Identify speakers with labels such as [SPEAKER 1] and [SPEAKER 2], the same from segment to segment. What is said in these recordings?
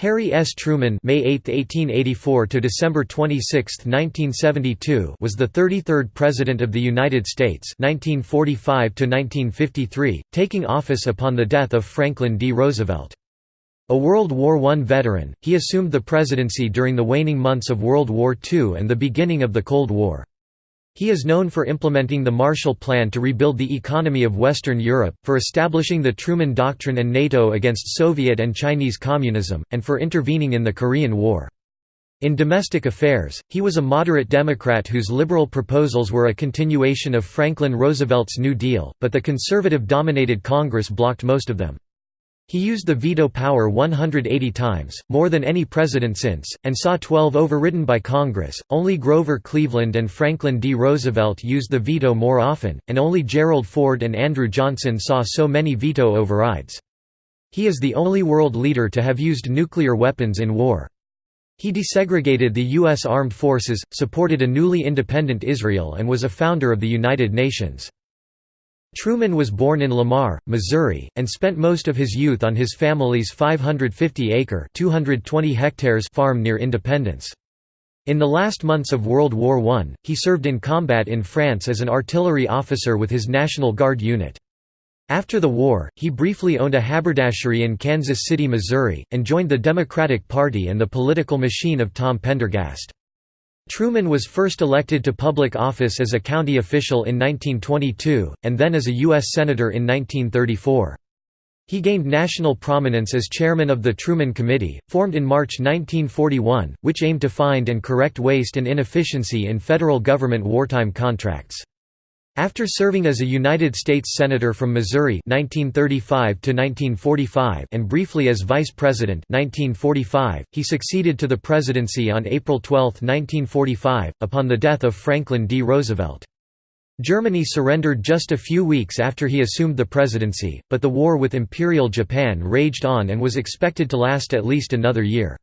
[SPEAKER 1] Harry S. Truman May 8, 1884 to December 26, 1972 was the 33rd President of the United States 1945 to 1953, taking office upon the death of Franklin D. Roosevelt. A World War I veteran, he assumed the presidency during the waning months of World War II and the beginning of the Cold War. He is known for implementing the Marshall Plan to rebuild the economy of Western Europe, for establishing the Truman Doctrine and NATO against Soviet and Chinese communism, and for intervening in the Korean War. In domestic affairs, he was a moderate Democrat whose liberal proposals were a continuation of Franklin Roosevelt's New Deal, but the conservative-dominated Congress blocked most of them. He used the veto power 180 times, more than any president since, and saw 12 overridden by Congress. Only Grover Cleveland and Franklin D. Roosevelt used the veto more often, and only Gerald Ford and Andrew Johnson saw so many veto overrides. He is the only world leader to have used nuclear weapons in war. He desegregated the U.S. Armed Forces, supported a newly independent Israel and was a founder of the United Nations. Truman was born in Lamar, Missouri, and spent most of his youth on his family's 550-acre (220 hectares) farm near Independence. In the last months of World War I, he served in combat in France as an artillery officer with his National Guard unit. After the war, he briefly owned a haberdashery in Kansas City, Missouri, and joined the Democratic Party and the political machine of Tom Pendergast. Truman was first elected to public office as a county official in 1922, and then as a U.S. Senator in 1934. He gained national prominence as chairman of the Truman Committee, formed in March 1941, which aimed to find and correct waste and inefficiency in federal government wartime contracts. After serving as a United States Senator from Missouri 1935 1945 and briefly as Vice President 1945, he succeeded to the presidency on April 12, 1945, upon the death of Franklin D. Roosevelt. Germany surrendered just a few weeks after he assumed the presidency, but the war with Imperial Japan raged on and was expected to last at least another year.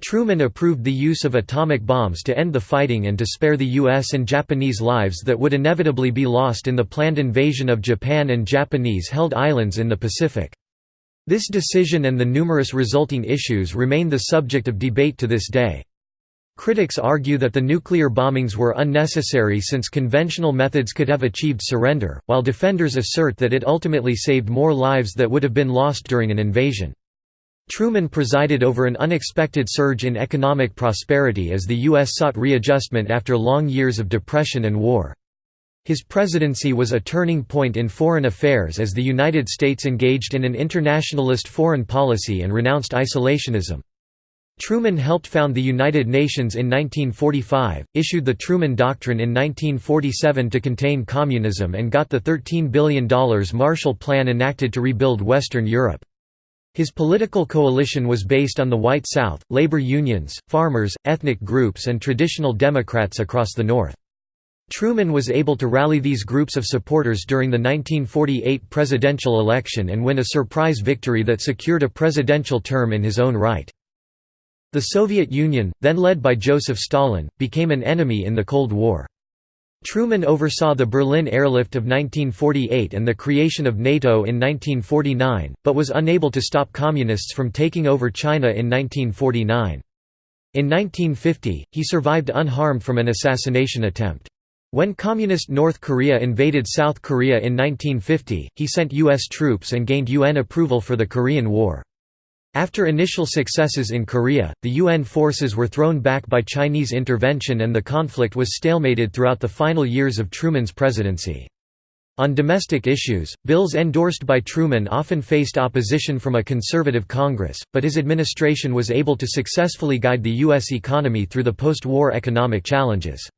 [SPEAKER 1] Truman approved the use of atomic bombs to end the fighting and to spare the U.S. and Japanese lives that would inevitably be lost in the planned invasion of Japan and Japanese-held islands in the Pacific. This decision and the numerous resulting issues remain the subject of debate to this day. Critics argue that the nuclear bombings were unnecessary since conventional methods could have achieved surrender, while defenders assert that it ultimately saved more lives that would have been lost during an invasion. Truman presided over an unexpected surge in economic prosperity as the U.S. sought readjustment after long years of depression and war. His presidency was a turning point in foreign affairs as the United States engaged in an internationalist foreign policy and renounced isolationism. Truman helped found the United Nations in 1945, issued the Truman Doctrine in 1947 to contain communism and got the $13 billion Marshall Plan enacted to rebuild Western Europe. His political coalition was based on the White South, labor unions, farmers, ethnic groups and traditional Democrats across the North. Truman was able to rally these groups of supporters during the 1948 presidential election and win a surprise victory that secured a presidential term in his own right. The Soviet Union, then led by Joseph Stalin, became an enemy in the Cold War. Truman oversaw the Berlin airlift of 1948 and the creation of NATO in 1949, but was unable to stop Communists from taking over China in 1949. In 1950, he survived unharmed from an assassination attempt. When Communist North Korea invaded South Korea in 1950, he sent U.S. troops and gained UN approval for the Korean War. After initial successes in Korea, the UN forces were thrown back by Chinese intervention and the conflict was stalemated throughout the final years of Truman's presidency. On domestic issues, bills endorsed by Truman often faced opposition from a conservative Congress, but his administration was able to successfully guide the U.S. economy through the post-war economic challenges.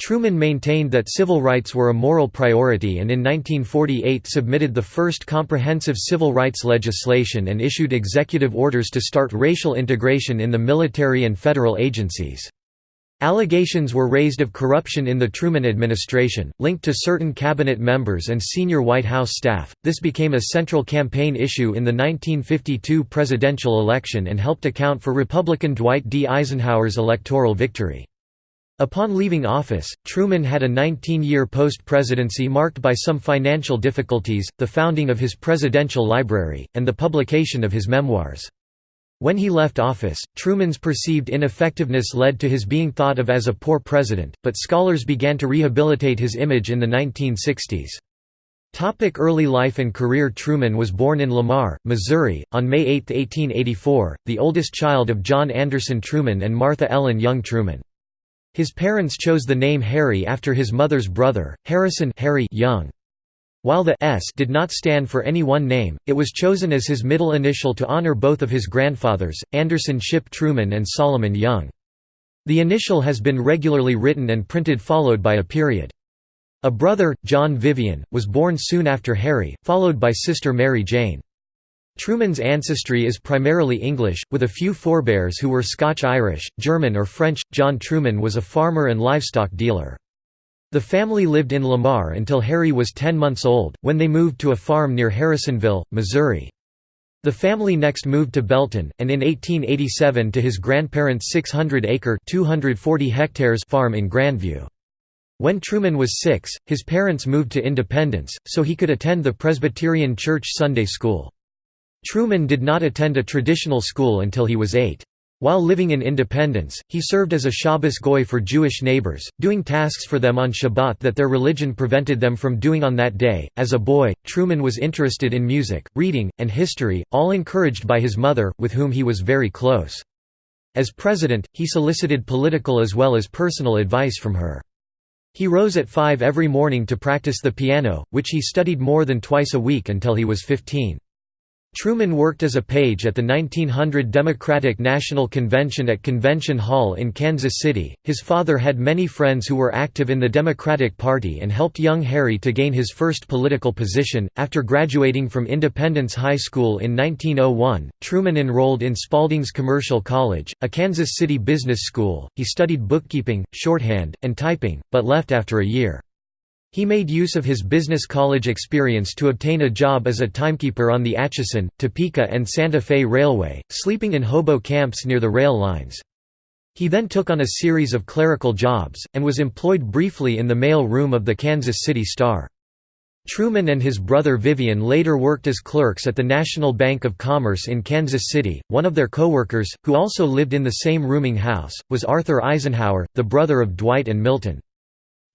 [SPEAKER 1] Truman maintained that civil rights were a moral priority and in 1948 submitted the first comprehensive civil rights legislation and issued executive orders to start racial integration in the military and federal agencies. Allegations were raised of corruption in the Truman administration, linked to certain cabinet members and senior White House staff. This became a central campaign issue in the 1952 presidential election and helped account for Republican Dwight D. Eisenhower's electoral victory. Upon leaving office, Truman had a 19-year post-presidency marked by some financial difficulties, the founding of his presidential library, and the publication of his memoirs. When he left office, Truman's perceived ineffectiveness led to his being thought of as a poor president, but scholars began to rehabilitate his image in the 1960s. Topic early life and career Truman was born in Lamar, Missouri, on May 8, 1884, the oldest child of John Anderson Truman and Martha Ellen Young Truman. His parents chose the name Harry after his mother's brother, Harrison Harry Young. While the S did not stand for any one name, it was chosen as his middle initial to honor both of his grandfathers, Anderson Shipp Truman and Solomon Young. The initial has been regularly written and printed followed by a period. A brother, John Vivian, was born soon after Harry, followed by sister Mary Jane. Truman's ancestry is primarily English, with a few forebears who were Scotch-Irish, German or French. John Truman was a farmer and livestock dealer. The family lived in Lamar until Harry was 10 months old, when they moved to a farm near Harrisonville, Missouri. The family next moved to Belton, and in 1887 to his grandparents' 600-acre farm in Grandview. When Truman was six, his parents moved to Independence, so he could attend the Presbyterian Church Sunday School. Truman did not attend a traditional school until he was eight. While living in Independence, he served as a Shabbos goy for Jewish neighbors, doing tasks for them on Shabbat that their religion prevented them from doing on that day. As a boy, Truman was interested in music, reading, and history, all encouraged by his mother, with whom he was very close. As president, he solicited political as well as personal advice from her. He rose at 5 every morning to practice the piano, which he studied more than twice a week until he was 15. Truman worked as a page at the 1900 Democratic National Convention at Convention Hall in Kansas City. His father had many friends who were active in the Democratic Party and helped young Harry to gain his first political position. After graduating from Independence High School in 1901, Truman enrolled in Spalding's Commercial College, a Kansas City business school. He studied bookkeeping, shorthand, and typing, but left after a year. He made use of his business college experience to obtain a job as a timekeeper on the Atchison, Topeka and Santa Fe Railway, sleeping in hobo camps near the rail lines. He then took on a series of clerical jobs, and was employed briefly in the mail room of the Kansas City Star. Truman and his brother Vivian later worked as clerks at the National Bank of Commerce in Kansas City. One of their co-workers, who also lived in the same rooming house, was Arthur Eisenhower, the brother of Dwight and Milton.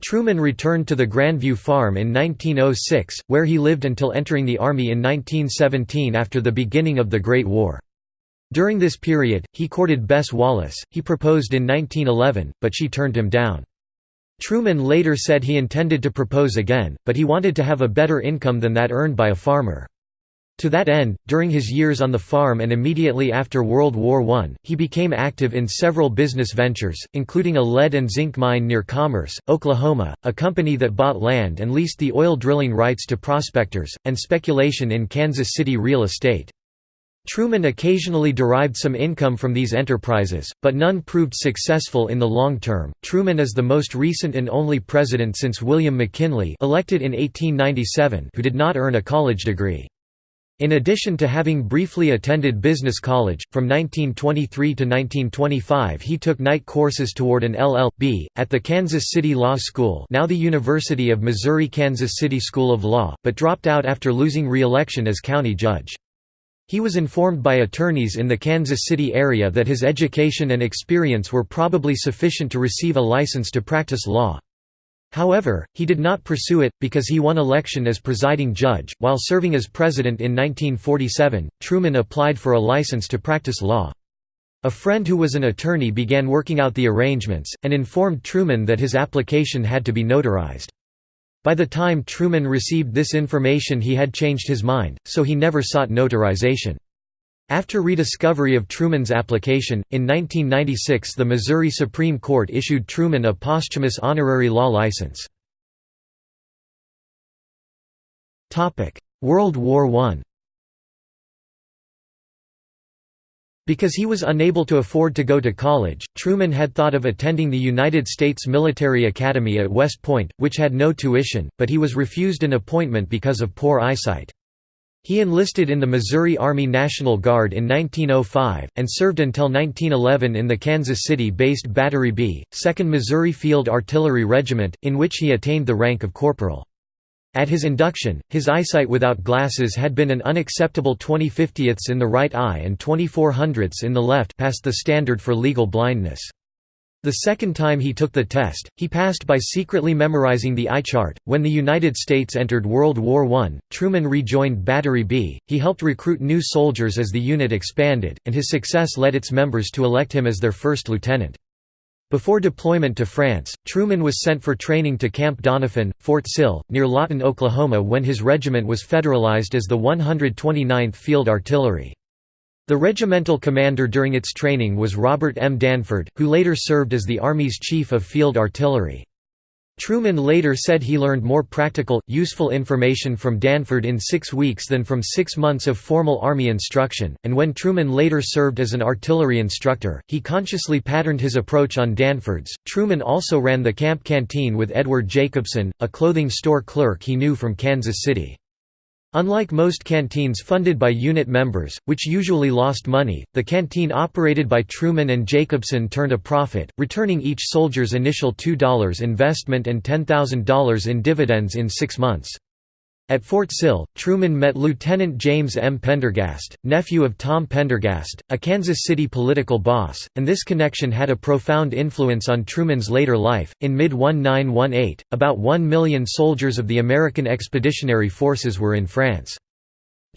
[SPEAKER 1] Truman returned to the Grandview farm in 1906, where he lived until entering the Army in 1917 after the beginning of the Great War. During this period, he courted Bess Wallace, he proposed in 1911, but she turned him down. Truman later said he intended to propose again, but he wanted to have a better income than that earned by a farmer. To that end, during his years on the farm and immediately after World War I, he became active in several business ventures, including a lead and zinc mine near Commerce, Oklahoma, a company that bought land and leased the oil drilling rights to prospectors, and speculation in Kansas City real estate. Truman occasionally derived some income from these enterprises, but none proved successful in the long term. Truman is the most recent and only president since William McKinley, elected in 1897, who did not earn a college degree. In addition to having briefly attended business college, from 1923 to 1925 he took night courses toward an LL.B. at the Kansas City Law School now the University of Missouri-Kansas City School of Law, but dropped out after losing re-election as county judge. He was informed by attorneys in the Kansas City area that his education and experience were probably sufficient to receive a license to practice law. However, he did not pursue it, because he won election as presiding judge. While serving as president in 1947, Truman applied for a license to practice law. A friend who was an attorney began working out the arrangements, and informed Truman that his application had to be notarized. By the time Truman received this information he had changed his mind, so he never sought notarization. After rediscovery of Truman's application, in 1996 the Missouri Supreme Court issued Truman a posthumous honorary law license. World War I Because he was unable to afford to go to college, Truman had thought of attending the United States Military Academy at West Point, which had no tuition, but he was refused an appointment because of poor eyesight. He enlisted in the Missouri Army National Guard in 1905, and served until 1911 in the Kansas City-based Battery B, 2nd Missouri Field Artillery Regiment, in which he attained the rank of corporal. At his induction, his eyesight without glasses had been an unacceptable 20 50ths in the right eye and 24 hundredths in the left past the standard for legal blindness. The second time he took the test, he passed by secretly memorizing the eye chart. When the United States entered World War I, Truman rejoined Battery B. He helped recruit new soldiers as the unit expanded, and his success led its members to elect him as their first lieutenant. Before deployment to France, Truman was sent for training to Camp Doniphan, Fort Sill, near Lawton, Oklahoma when his regiment was federalized as the 129th Field Artillery. The regimental commander during its training was Robert M. Danford, who later served as the Army's Chief of Field Artillery. Truman later said he learned more practical, useful information from Danford in six weeks than from six months of formal Army instruction, and when Truman later served as an artillery instructor, he consciously patterned his approach on Danford's. Truman also ran the camp canteen with Edward Jacobson, a clothing store clerk he knew from Kansas City. Unlike most canteens funded by unit members, which usually lost money, the canteen operated by Truman and Jacobson turned a profit, returning each soldier's initial $2 investment and $10,000 in dividends in six months. At Fort Sill, Truman met Lieutenant James M. Pendergast, nephew of Tom Pendergast, a Kansas City political boss, and this connection had a profound influence on Truman's later life. In mid 1918, about 1 million soldiers of the American Expeditionary Forces were in France.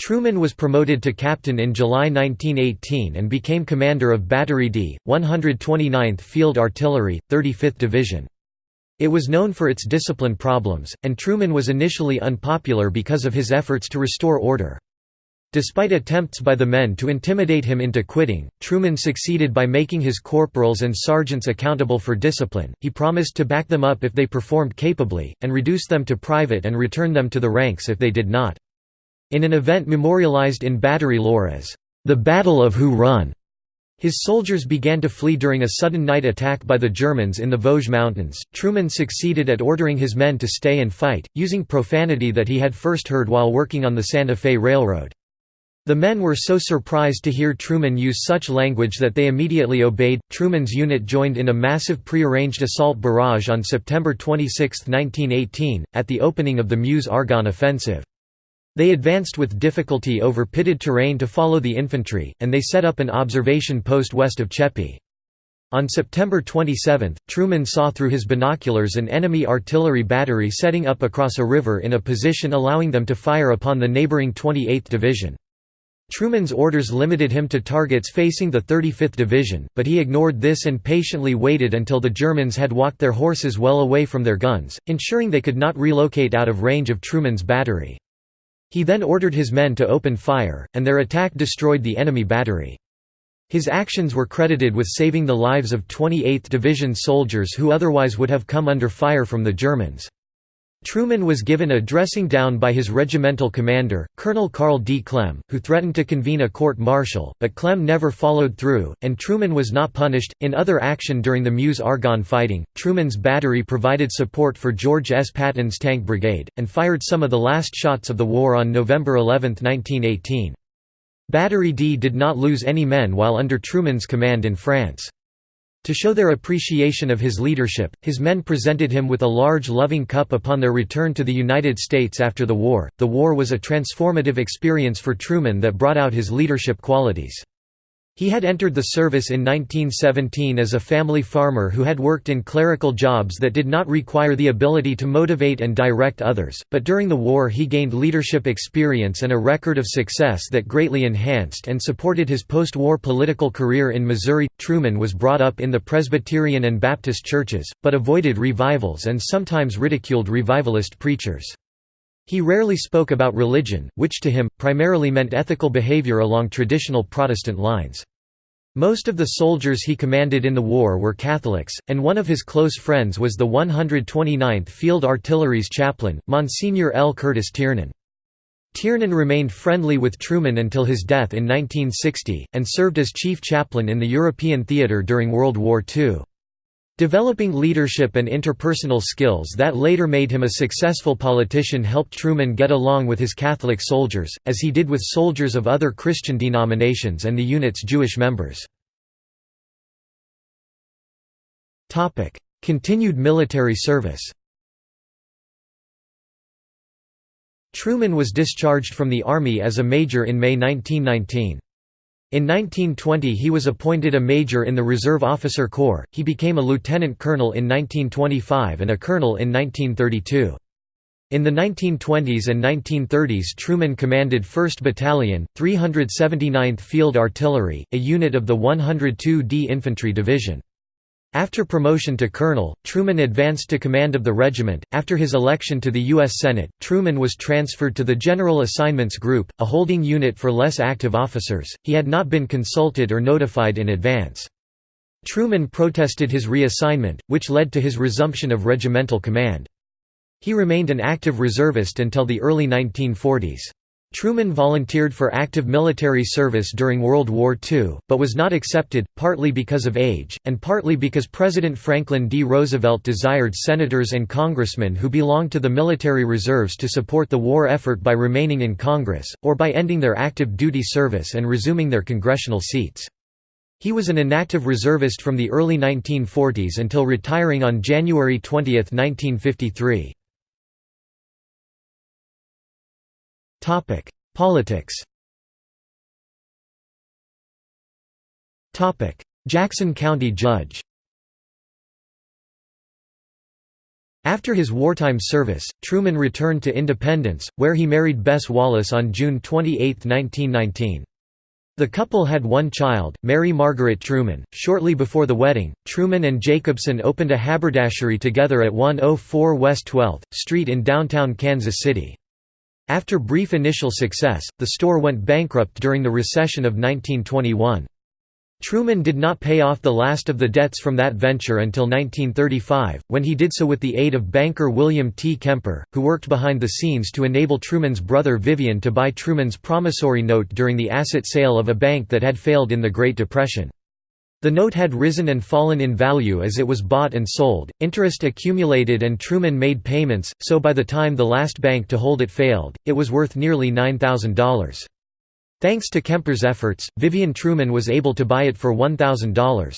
[SPEAKER 1] Truman was promoted to captain in July 1918 and became commander of Battery D, 129th Field Artillery, 35th Division. It was known for its discipline problems, and Truman was initially unpopular because of his efforts to restore order. Despite attempts by the men to intimidate him into quitting, Truman succeeded by making his corporals and sergeants accountable for discipline. He promised to back them up if they performed capably, and reduce them to private and return them to the ranks if they did not. In an event memorialized in battery lore as the Battle of Who Run, his soldiers began to flee during a sudden night attack by the Germans in the Vosges Mountains. Truman succeeded at ordering his men to stay and fight, using profanity that he had first heard while working on the Santa Fe Railroad. The men were so surprised to hear Truman use such language that they immediately obeyed. Truman's unit joined in a massive prearranged assault barrage on September 26, 1918, at the opening of the Meuse-Argonne offensive. They advanced with difficulty over pitted terrain to follow the infantry, and they set up an observation post west of Cheppy. On September 27, Truman saw through his binoculars an enemy artillery battery setting up across a river in a position allowing them to fire upon the neighboring 28th Division. Truman's orders limited him to targets facing the 35th Division, but he ignored this and patiently waited until the Germans had walked their horses well away from their guns, ensuring they could not relocate out of range of Truman's battery. He then ordered his men to open fire, and their attack destroyed the enemy battery. His actions were credited with saving the lives of 28th Division soldiers who otherwise would have come under fire from the Germans. Truman was given a dressing down by his regimental commander, Colonel Carl D. Klemm, who threatened to convene a court martial, but Klemm never followed through, and Truman was not punished. In other action during the Meuse Argonne fighting, Truman's battery provided support for George S. Patton's tank brigade, and fired some of the last shots of the war on November 11, 1918. Battery D did not lose any men while under Truman's command in France. To show their appreciation of his leadership, his men presented him with a large loving cup upon their return to the United States after the war. The war was a transformative experience for Truman that brought out his leadership qualities. He had entered the service in 1917 as a family farmer who had worked in clerical jobs that did not require the ability to motivate and direct others, but during the war he gained leadership experience and a record of success that greatly enhanced and supported his post-war political career in Missouri. Truman was brought up in the Presbyterian and Baptist churches, but avoided revivals and sometimes ridiculed revivalist preachers. He rarely spoke about religion, which to him, primarily meant ethical behavior along traditional Protestant lines. Most of the soldiers he commanded in the war were Catholics, and one of his close friends was the 129th Field Artillery's chaplain, Monsignor L. Curtis Tiernan. Tiernan remained friendly with Truman until his death in 1960, and served as chief chaplain in the European theatre during World War II. Developing leadership and interpersonal skills that later made him a successful politician helped Truman get along with his Catholic soldiers, as he did with soldiers of other Christian denominations and the unit's Jewish members. Continued military service Truman was discharged from the Army as a major in May 1919. In 1920 he was appointed a major in the Reserve Officer Corps, he became a lieutenant colonel in 1925 and a colonel in 1932. In the 1920s and 1930s Truman commanded 1st Battalion, 379th Field Artillery, a unit of the 102d Infantry Division. After promotion to colonel, Truman advanced to command of the regiment. After his election to the U.S. Senate, Truman was transferred to the General Assignments Group, a holding unit for less active officers. He had not been consulted or notified in advance. Truman protested his reassignment, which led to his resumption of regimental command. He remained an active reservist until the early 1940s. Truman volunteered for active military service during World War II, but was not accepted, partly because of age, and partly because President Franklin D. Roosevelt desired senators and congressmen who belonged to the military reserves to support the war effort by remaining in Congress, or by ending their active duty service and resuming their congressional seats. He was an inactive reservist from the early 1940s until retiring on January 20, 1953. Topic: Politics. Topic: Jackson County Judge. After his wartime service, Truman returned to Independence, where he married Bess Wallace on June 28, 1919. The couple had one child, Mary Margaret Truman. Shortly before the wedding, Truman and Jacobson opened a haberdashery together at 104 West 12th Street in downtown Kansas City. After brief initial success, the store went bankrupt during the recession of 1921. Truman did not pay off the last of the debts from that venture until 1935, when he did so with the aid of banker William T. Kemper, who worked behind the scenes to enable Truman's brother Vivian to buy Truman's promissory note during the asset sale of a bank that had failed in the Great Depression. The note had risen and fallen in value as it was bought and sold, interest accumulated and Truman made payments, so by the time the last bank to hold it failed, it was worth nearly $9,000. Thanks to Kemper's efforts, Vivian Truman was able to buy it for $1,000.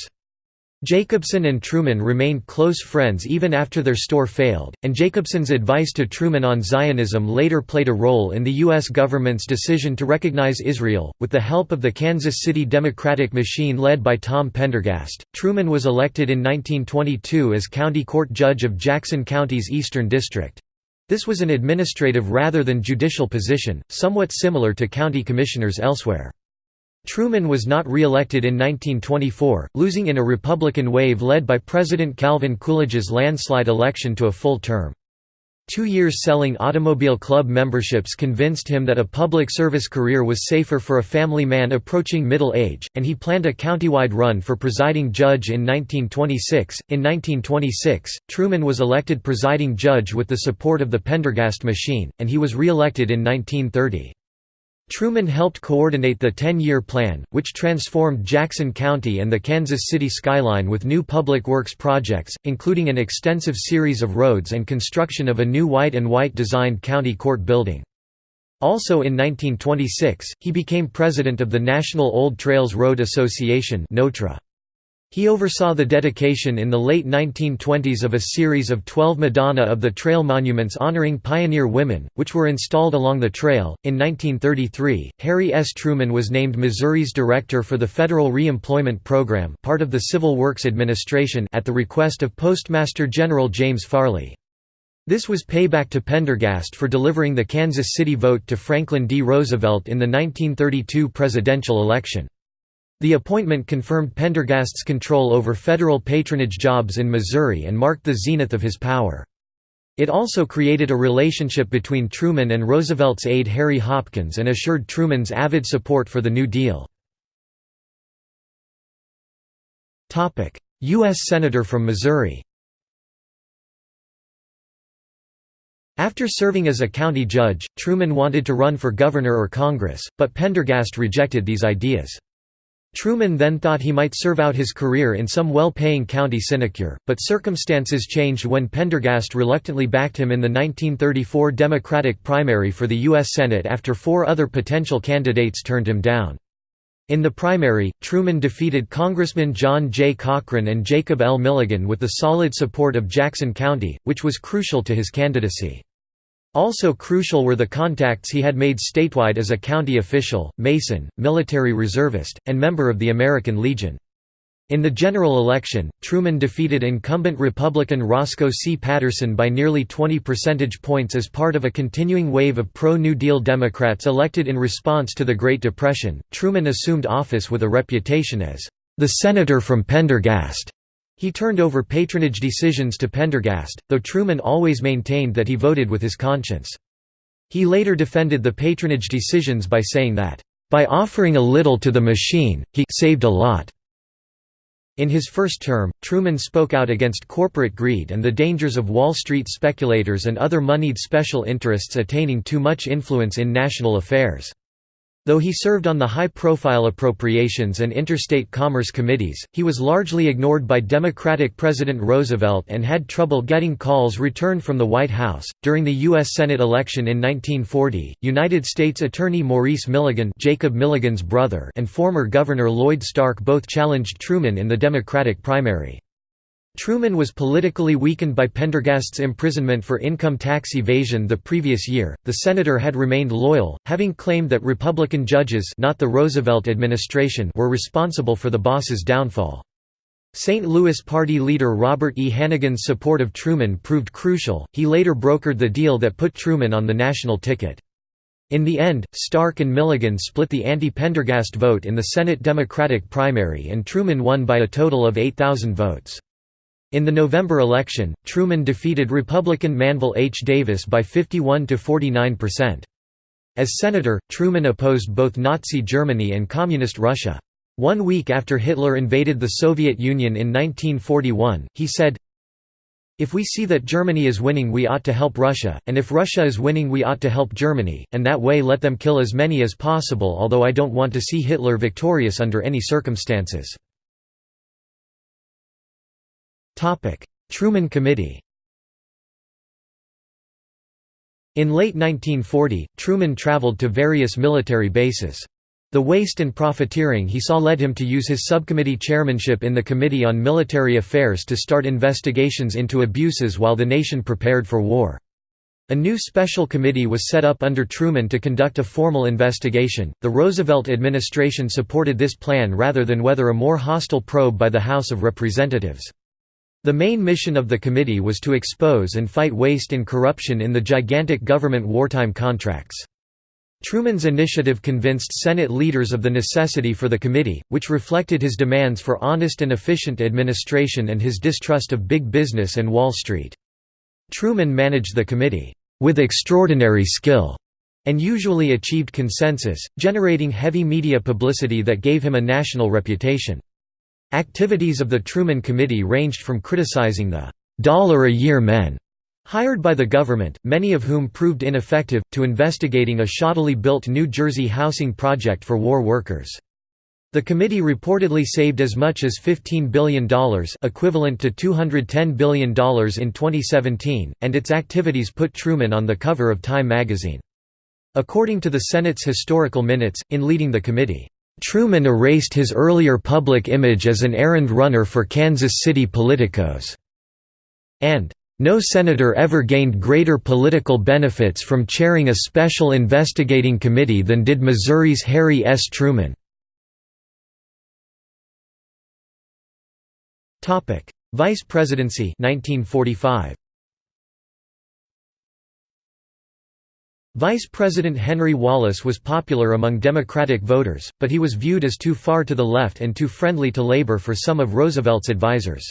[SPEAKER 1] Jacobson and Truman remained close friends even after their store failed, and Jacobson's advice to Truman on Zionism later played a role in the U.S. government's decision to recognize Israel. With the help of the Kansas City Democratic machine led by Tom Pendergast, Truman was elected in 1922 as county court judge of Jackson County's Eastern District. This was an administrative rather than judicial position, somewhat similar to county commissioners elsewhere. Truman was not re-elected in 1924, losing in a Republican wave led by President Calvin Coolidge's landslide election to a full term. Two years selling automobile club memberships convinced him that a public service career was safer for a family man approaching middle age, and he planned a countywide run for presiding judge in 1926. In 1926, Truman was elected presiding judge with the support of the Pendergast machine, and he was re-elected in 1930. Truman helped coordinate the 10-year plan, which transformed Jackson County and the Kansas City skyline with new public works projects, including an extensive series of roads and construction of a new Wight and Wight designed county court building. Also in 1926, he became president of the National Old Trails Road Association NOTRA. He oversaw the dedication in the late 1920s of a series of 12 Madonna of the Trail monuments honoring pioneer women, which were installed along the trail. In 1933, Harry S. Truman was named Missouri's director for the Federal Reemployment Program, part of the Civil Works Administration, at the request of Postmaster General James Farley. This was payback to Pendergast for delivering the Kansas City vote to Franklin D. Roosevelt in the 1932 presidential election. The appointment confirmed Pendergast's control over federal patronage jobs in Missouri and marked the zenith of his power. It also created a relationship between Truman and Roosevelt's aide Harry Hopkins and assured Truman's avid support for the New Deal. U.S. Senator from Missouri After serving as a county judge, Truman wanted to run for governor or Congress, but Pendergast rejected these ideas. Truman then thought he might serve out his career in some well-paying county sinecure, but circumstances changed when Pendergast reluctantly backed him in the 1934 Democratic primary for the U.S. Senate after four other potential candidates turned him down. In the primary, Truman defeated Congressman John J. Cochran and Jacob L. Milligan with the solid support of Jackson County, which was crucial to his candidacy. Also crucial were the contacts he had made statewide as a county official, Mason, military reservist, and member of the American Legion. In the general election, Truman defeated incumbent Republican Roscoe C. Patterson by nearly 20 percentage points as part of a continuing wave of pro-New Deal Democrats elected in response to the Great Depression. Truman assumed office with a reputation as the senator from Pendergast. He turned over patronage decisions to Pendergast, though Truman always maintained that he voted with his conscience. He later defended the patronage decisions by saying that, "...by offering a little to the machine, he saved a lot." In his first term, Truman spoke out against corporate greed and the dangers of Wall Street speculators and other moneyed special interests attaining too much influence in national affairs. Though he served on the high-profile Appropriations and Interstate Commerce Committees, he was largely ignored by Democratic President Roosevelt and had trouble getting calls returned from the White House. During the U.S. Senate election in 1940, United States Attorney Maurice Milligan Jacob Milligan's brother and former Governor Lloyd Stark both challenged Truman in the Democratic primary. Truman was politically weakened by Pendergast's imprisonment for income tax evasion the previous year. The senator had remained loyal, having claimed that Republican judges not the Roosevelt administration were responsible for the boss's downfall. St. Louis party leader Robert E. Hannegan's support of Truman proved crucial, he later brokered the deal that put Truman on the national ticket. In the end, Stark and Milligan split the anti-Pendergast vote in the Senate Democratic primary and Truman won by a total of 8,000 votes. In the November election, Truman defeated Republican Manvel H. Davis by 51 to 49%. As senator, Truman opposed both Nazi Germany and Communist Russia. One week after Hitler invaded the Soviet Union in 1941, he said, If we see that Germany is winning we ought to help Russia, and if Russia is winning we ought to help Germany, and that way let them kill as many as possible although I don't want to see Hitler victorious under any circumstances. Truman Committee In late 1940, Truman traveled to various military bases. The waste and profiteering he saw led him to use his subcommittee chairmanship in the Committee on Military Affairs to start investigations into abuses while the nation prepared for war. A new special committee was set up under Truman to conduct a formal investigation. The Roosevelt administration supported this plan rather than whether a more hostile probe by the House of Representatives. The main mission of the committee was to expose and fight waste and corruption in the gigantic government wartime contracts. Truman's initiative convinced Senate leaders of the necessity for the committee, which reflected his demands for honest and efficient administration and his distrust of big business and Wall Street. Truman managed the committee, "...with extraordinary skill." and usually achieved consensus, generating heavy media publicity that gave him a national reputation. Activities of the Truman Committee ranged from criticizing the dollar-a-year men hired by the government, many of whom proved ineffective, to investigating a shoddily built New Jersey housing project for war workers. The committee reportedly saved as much as $15 billion equivalent to $210 billion in 2017, and its activities put Truman on the cover of Time magazine. According to the Senate's historical minutes, in leading the committee, Truman erased his earlier public image as an errand runner for Kansas City politicos, and no senator ever gained greater political benefits from chairing a special investigating committee than did Missouri's Harry S. Truman. Vice presidency 1945. Vice President Henry Wallace was popular among Democratic voters, but he was viewed as too far to the left and too friendly to labor for some of Roosevelt's advisers.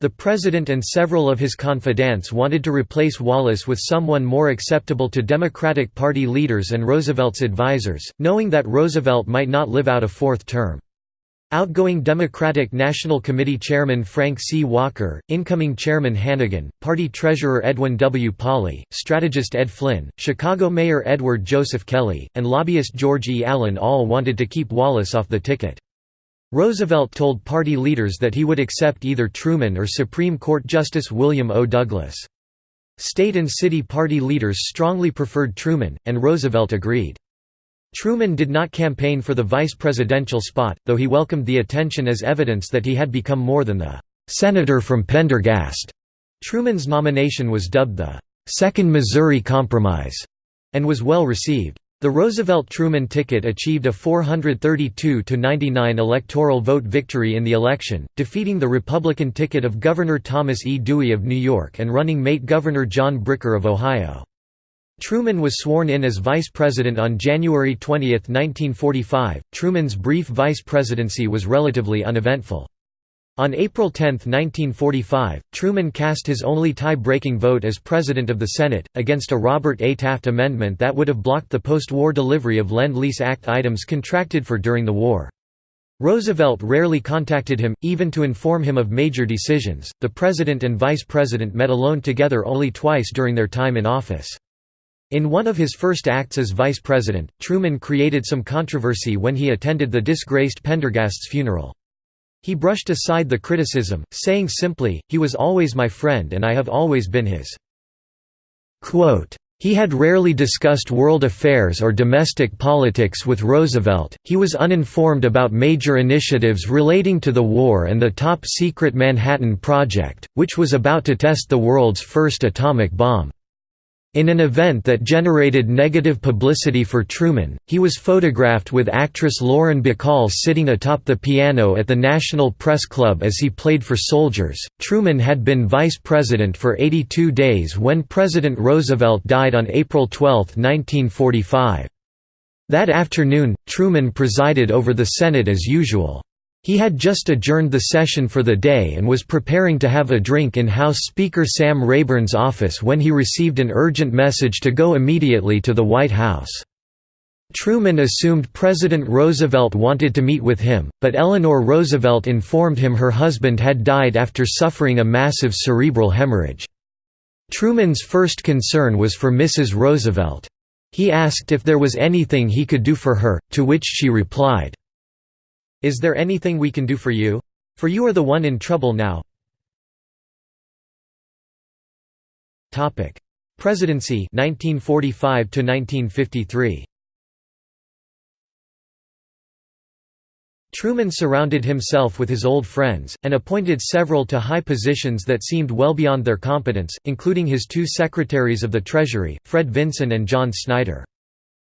[SPEAKER 1] The president and several of his confidants wanted to replace Wallace with someone more acceptable to Democratic Party leaders and Roosevelt's advisers, knowing that Roosevelt might not live out a fourth term. Outgoing Democratic National Committee Chairman Frank C. Walker, incoming Chairman Hannegan, Party Treasurer Edwin W. Pauley, strategist Ed Flynn, Chicago Mayor Edward Joseph Kelly, and lobbyist George E. Allen all wanted to keep Wallace off the ticket. Roosevelt told party leaders that he would accept either Truman or Supreme Court Justice William O. Douglas. State and city party leaders strongly preferred Truman, and Roosevelt agreed. Truman did not campaign for the vice presidential spot, though he welcomed the attention as evidence that he had become more than the "'Senator from Pendergast'". Truman's nomination was dubbed the Second Missouri Compromise", and was well received. The Roosevelt-Truman ticket achieved a 432–99 electoral vote victory in the election, defeating the Republican ticket of Governor Thomas E. Dewey of New York and running mate Governor John Bricker of Ohio. Truman was sworn in as vice president on January 20, 1945. Truman's brief vice presidency was relatively uneventful. On April 10, 1945, Truman cast his only tie-breaking vote as President of the Senate, against a Robert A. Taft amendment that would have blocked the post-war delivery of Lend-Lease Act items contracted for during the war. Roosevelt rarely contacted him, even to inform him of major decisions. The President and Vice President met alone together only twice during their time in office. In one of his first acts as vice president, Truman created some controversy when he attended the disgraced Pendergast's funeral. He brushed aside the criticism, saying simply, he was always my friend and I have always been his. Quote, he had rarely discussed world affairs or domestic politics with Roosevelt, he was uninformed about major initiatives relating to the war and the top-secret Manhattan Project, which was about to test the world's first atomic bomb. In an event that generated negative publicity for Truman, he was photographed with actress Lauren Bacall sitting atop the piano at the National Press Club as he played for soldiers. Truman had been vice president for 82 days when President Roosevelt died on April 12, 1945. That afternoon, Truman presided over the Senate as usual. He had just adjourned the session for the day and was preparing to have a drink in House Speaker Sam Rayburn's office when he received an urgent message to go immediately to the White House. Truman assumed President Roosevelt wanted to meet with him, but Eleanor Roosevelt informed him her husband had died after suffering a massive cerebral hemorrhage. Truman's first concern was for Mrs. Roosevelt. He asked if there was anything he could do for her, to which she replied, is there anything we can do for you? For you are the one in trouble now. Presidency 1945 to 1953. Truman surrounded himself with his old friends, and appointed several to high positions that seemed well beyond their competence, including his two secretaries of the Treasury, Fred Vinson and John Snyder.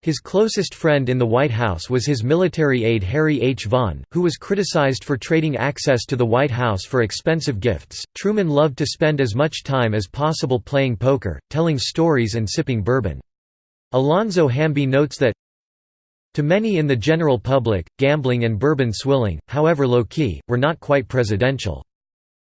[SPEAKER 1] His closest friend in the White House was his military aide Harry H. Vaughan, who was criticized for trading access to the White House for expensive gifts. Truman loved to spend as much time as possible playing poker, telling stories, and sipping bourbon. Alonzo Hamby notes that to many in the general public, gambling and bourbon swilling, however low-key, were not quite presidential.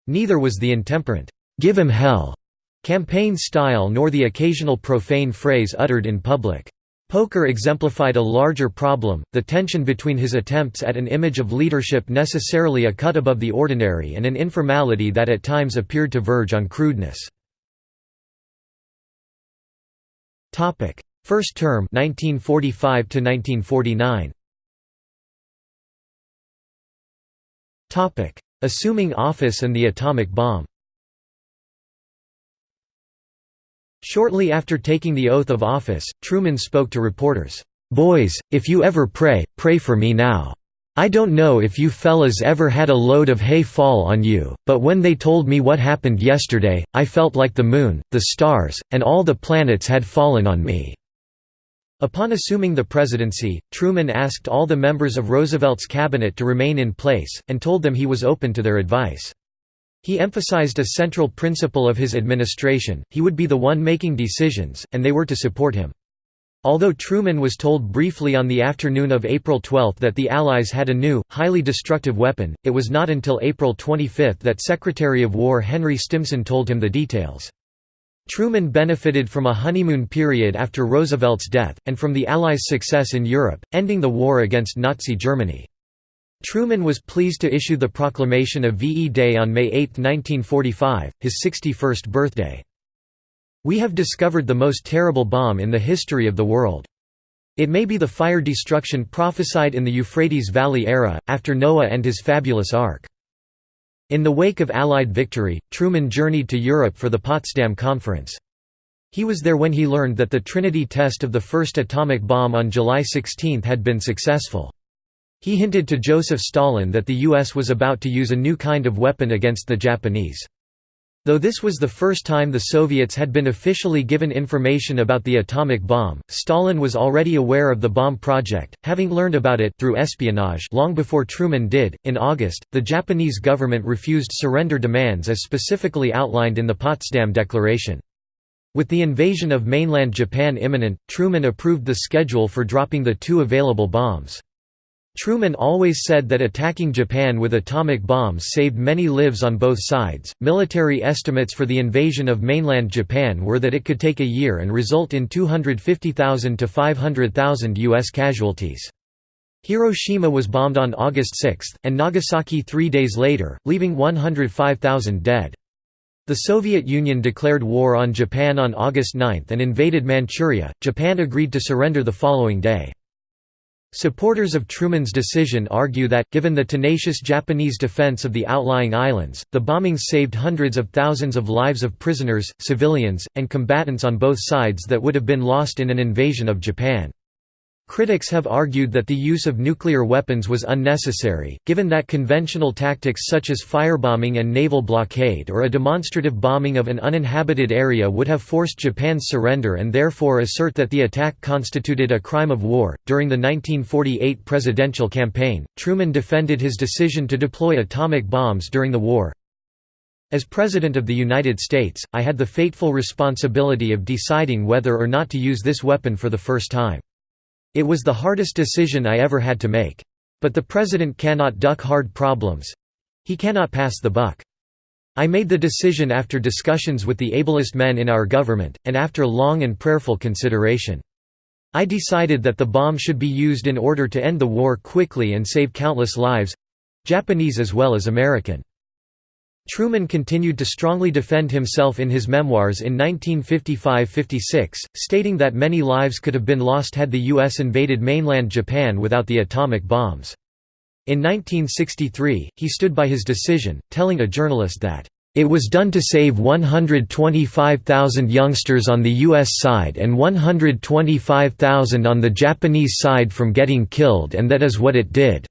[SPEAKER 1] Neither was the intemperate, "'Give him hell' campaign style nor the occasional profane phrase uttered in public. Poker exemplified a larger problem, the tension between his attempts at an image of leadership necessarily a cut above the ordinary and an informality that at times appeared to verge on crudeness. First term 1945 to 1949. Assuming office and the atomic bomb Shortly after taking the oath of office, Truman spoke to reporters, "'Boys, if you ever pray, pray for me now. I don't know if you fellas ever had a load of hay fall on you, but when they told me what happened yesterday, I felt like the moon, the stars, and all the planets had fallen on me." Upon assuming the presidency, Truman asked all the members of Roosevelt's cabinet to remain in place, and told them he was open to their advice. He emphasized a central principle of his administration, he would be the one making decisions, and they were to support him. Although Truman was told briefly on the afternoon of April 12 that the Allies had a new, highly destructive weapon, it was not until April 25 that Secretary of War Henry Stimson told him the details. Truman benefited from a honeymoon period after Roosevelt's death, and from the Allies' success in Europe, ending the war against Nazi Germany. Truman was pleased to issue the proclamation of VE Day on May 8, 1945, his 61st birthday. We have discovered the most terrible bomb in the history of the world. It may be the fire destruction prophesied in the Euphrates Valley era, after Noah and his fabulous ark. In the wake of Allied victory, Truman journeyed to Europe for the Potsdam Conference. He was there when he learned that the Trinity test of the first atomic bomb on July 16 had been successful. He hinted to Joseph Stalin that the U.S. was about to use a new kind of weapon against the Japanese. Though this was the first time the Soviets had been officially given information about the atomic bomb, Stalin was already aware of the bomb project, having learned about it through espionage long before Truman did. In August, the Japanese government refused surrender demands as specifically outlined in the Potsdam Declaration. With the invasion of mainland Japan imminent, Truman approved the schedule for dropping the two available bombs. Truman always said that attacking Japan with atomic bombs saved many lives on both sides. Military estimates for the invasion of mainland Japan were that it could take a year and result in 250,000 to 500,000 U.S. casualties. Hiroshima was bombed on August 6, and Nagasaki three days later, leaving 105,000 dead. The Soviet Union declared war on Japan on August 9 and invaded Manchuria. Japan agreed to surrender the following day. Supporters of Truman's decision argue that, given the tenacious Japanese defense of the outlying islands, the bombings saved hundreds of thousands of lives of prisoners, civilians, and combatants on both sides that would have been lost in an invasion of Japan. Critics have argued that the use of nuclear weapons was unnecessary, given that conventional tactics such as firebombing and naval blockade or a demonstrative bombing of an uninhabited area would have forced Japan's surrender and therefore assert that the attack constituted a crime of war. During the 1948 presidential campaign, Truman defended his decision to deploy atomic bombs during the war. As President of the United States, I had the fateful responsibility of deciding whether or not to use this weapon for the first time. It was the hardest decision I ever had to make. But the president cannot duck hard problems. He cannot pass the buck. I made the decision after discussions with the ablest men in our government, and after long and prayerful consideration. I decided that the bomb should be used in order to end the war quickly and save countless lives—Japanese as well as American. Truman continued to strongly defend himself in his memoirs in 1955–56, stating that many lives could have been lost had the U.S. invaded mainland Japan without the atomic bombs. In 1963, he stood by his decision, telling a journalist that, "...it was done to save 125,000 youngsters on the U.S. side and 125,000 on the Japanese side from getting killed and that is what it did."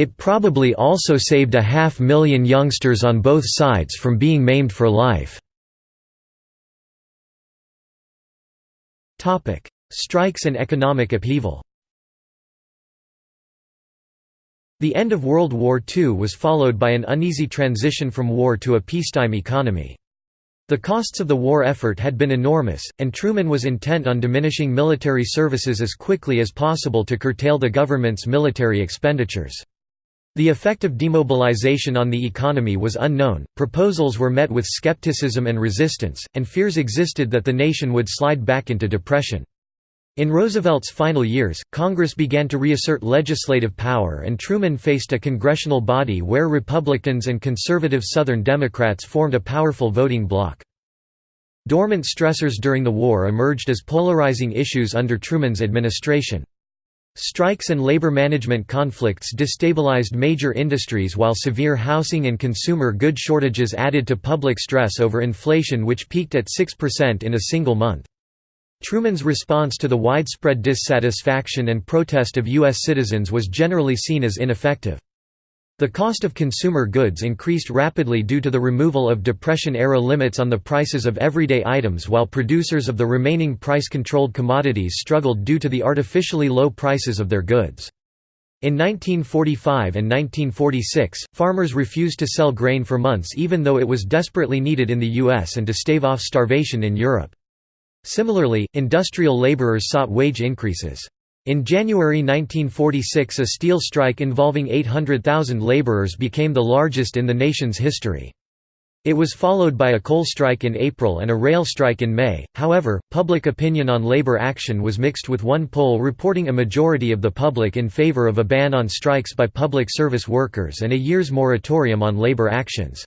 [SPEAKER 1] It probably also saved a half million youngsters on both sides from being maimed for life. Strikes and economic upheaval The end of World War II was followed by an uneasy transition from war to a peacetime economy. The costs of the war effort had been enormous, and Truman was intent on diminishing military services as quickly as possible to curtail the government's military expenditures. The effect of demobilization on the economy was unknown, proposals were met with skepticism and resistance, and fears existed that the nation would slide back into depression. In Roosevelt's final years, Congress began to reassert legislative power and Truman faced a congressional body where Republicans and conservative Southern Democrats formed a powerful voting bloc. Dormant stressors during the war emerged as polarizing issues under Truman's administration. Strikes and labor management conflicts destabilized major industries while severe housing and consumer good shortages added to public stress over inflation which peaked at 6% in a single month. Truman's response to the widespread dissatisfaction and protest of U.S. citizens was generally seen as ineffective. The cost of consumer goods increased rapidly due to the removal of Depression-era limits on the prices of everyday items while producers of the remaining price-controlled commodities struggled due to the artificially low prices of their goods. In 1945 and 1946, farmers refused to sell grain for months even though it was desperately needed in the U.S. and to stave off starvation in Europe. Similarly, industrial laborers sought wage increases. In January 1946 a steel strike involving 800,000 laborers became the largest in the nation's history. It was followed by a coal strike in April and a rail strike in May, however, public opinion on labor action was mixed with one poll reporting a majority of the public in favor of a ban on strikes by public service workers and a year's moratorium on labor actions.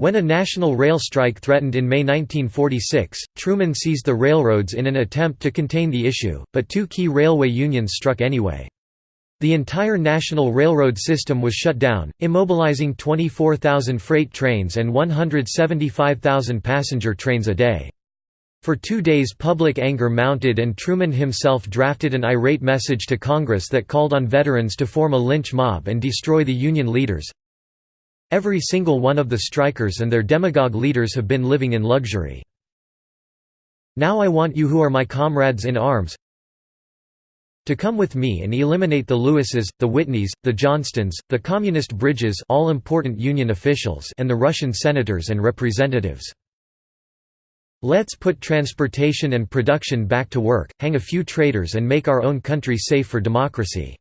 [SPEAKER 1] When a national rail strike threatened in May 1946, Truman seized the railroads in an attempt to contain the issue, but two key railway unions struck anyway. The entire national railroad system was shut down, immobilizing 24,000 freight trains and 175,000 passenger trains a day. For two days public anger mounted and Truman himself drafted an irate message to Congress that called on veterans to form a lynch mob and destroy the Union leaders. Every single one of the strikers and their demagogue leaders have been living in luxury. Now I want you who are my comrades in arms to come with me and eliminate the Lewises, the Whitneys, the Johnstons, the communist Bridges all important Union officials and the Russian senators and representatives. Let's put transportation and production back to work, hang a few traitors and make our own country safe for democracy."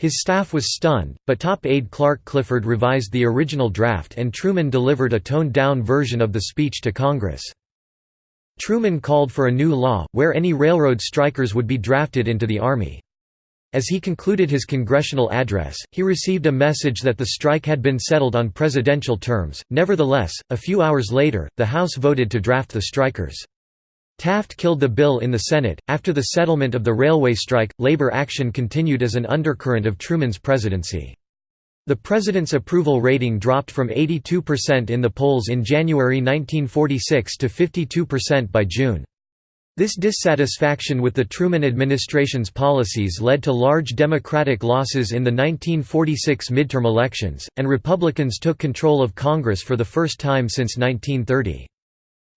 [SPEAKER 1] His staff was stunned, but top aide Clark Clifford revised the original draft and Truman delivered a toned-down version of the speech to Congress. Truman called for a new law, where any railroad strikers would be drafted into the Army. As he concluded his congressional address, he received a message that the strike had been settled on presidential terms. Nevertheless, a few hours later, the House voted to draft the strikers. Taft killed the bill in the Senate. After the settlement of the railway strike, labor action continued as an undercurrent of Truman's presidency. The president's approval rating dropped from 82% in the polls in January 1946 to 52% by June. This dissatisfaction with the Truman administration's policies led to large Democratic losses in the 1946 midterm elections, and Republicans took control of Congress for the first time since 1930.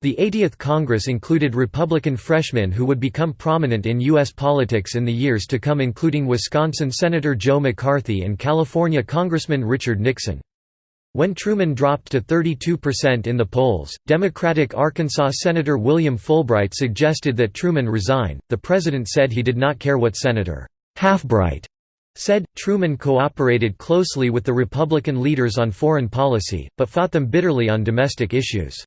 [SPEAKER 1] The 80th Congress included Republican freshmen who would become prominent in U.S. politics in the years to come including Wisconsin Senator Joe McCarthy and California Congressman Richard Nixon. When Truman dropped to 32% in the polls, Democratic Arkansas Senator William Fulbright suggested that Truman resign. The president said he did not care what Senator Halfbright said. Truman cooperated closely with the Republican leaders on foreign policy, but fought them bitterly on domestic issues.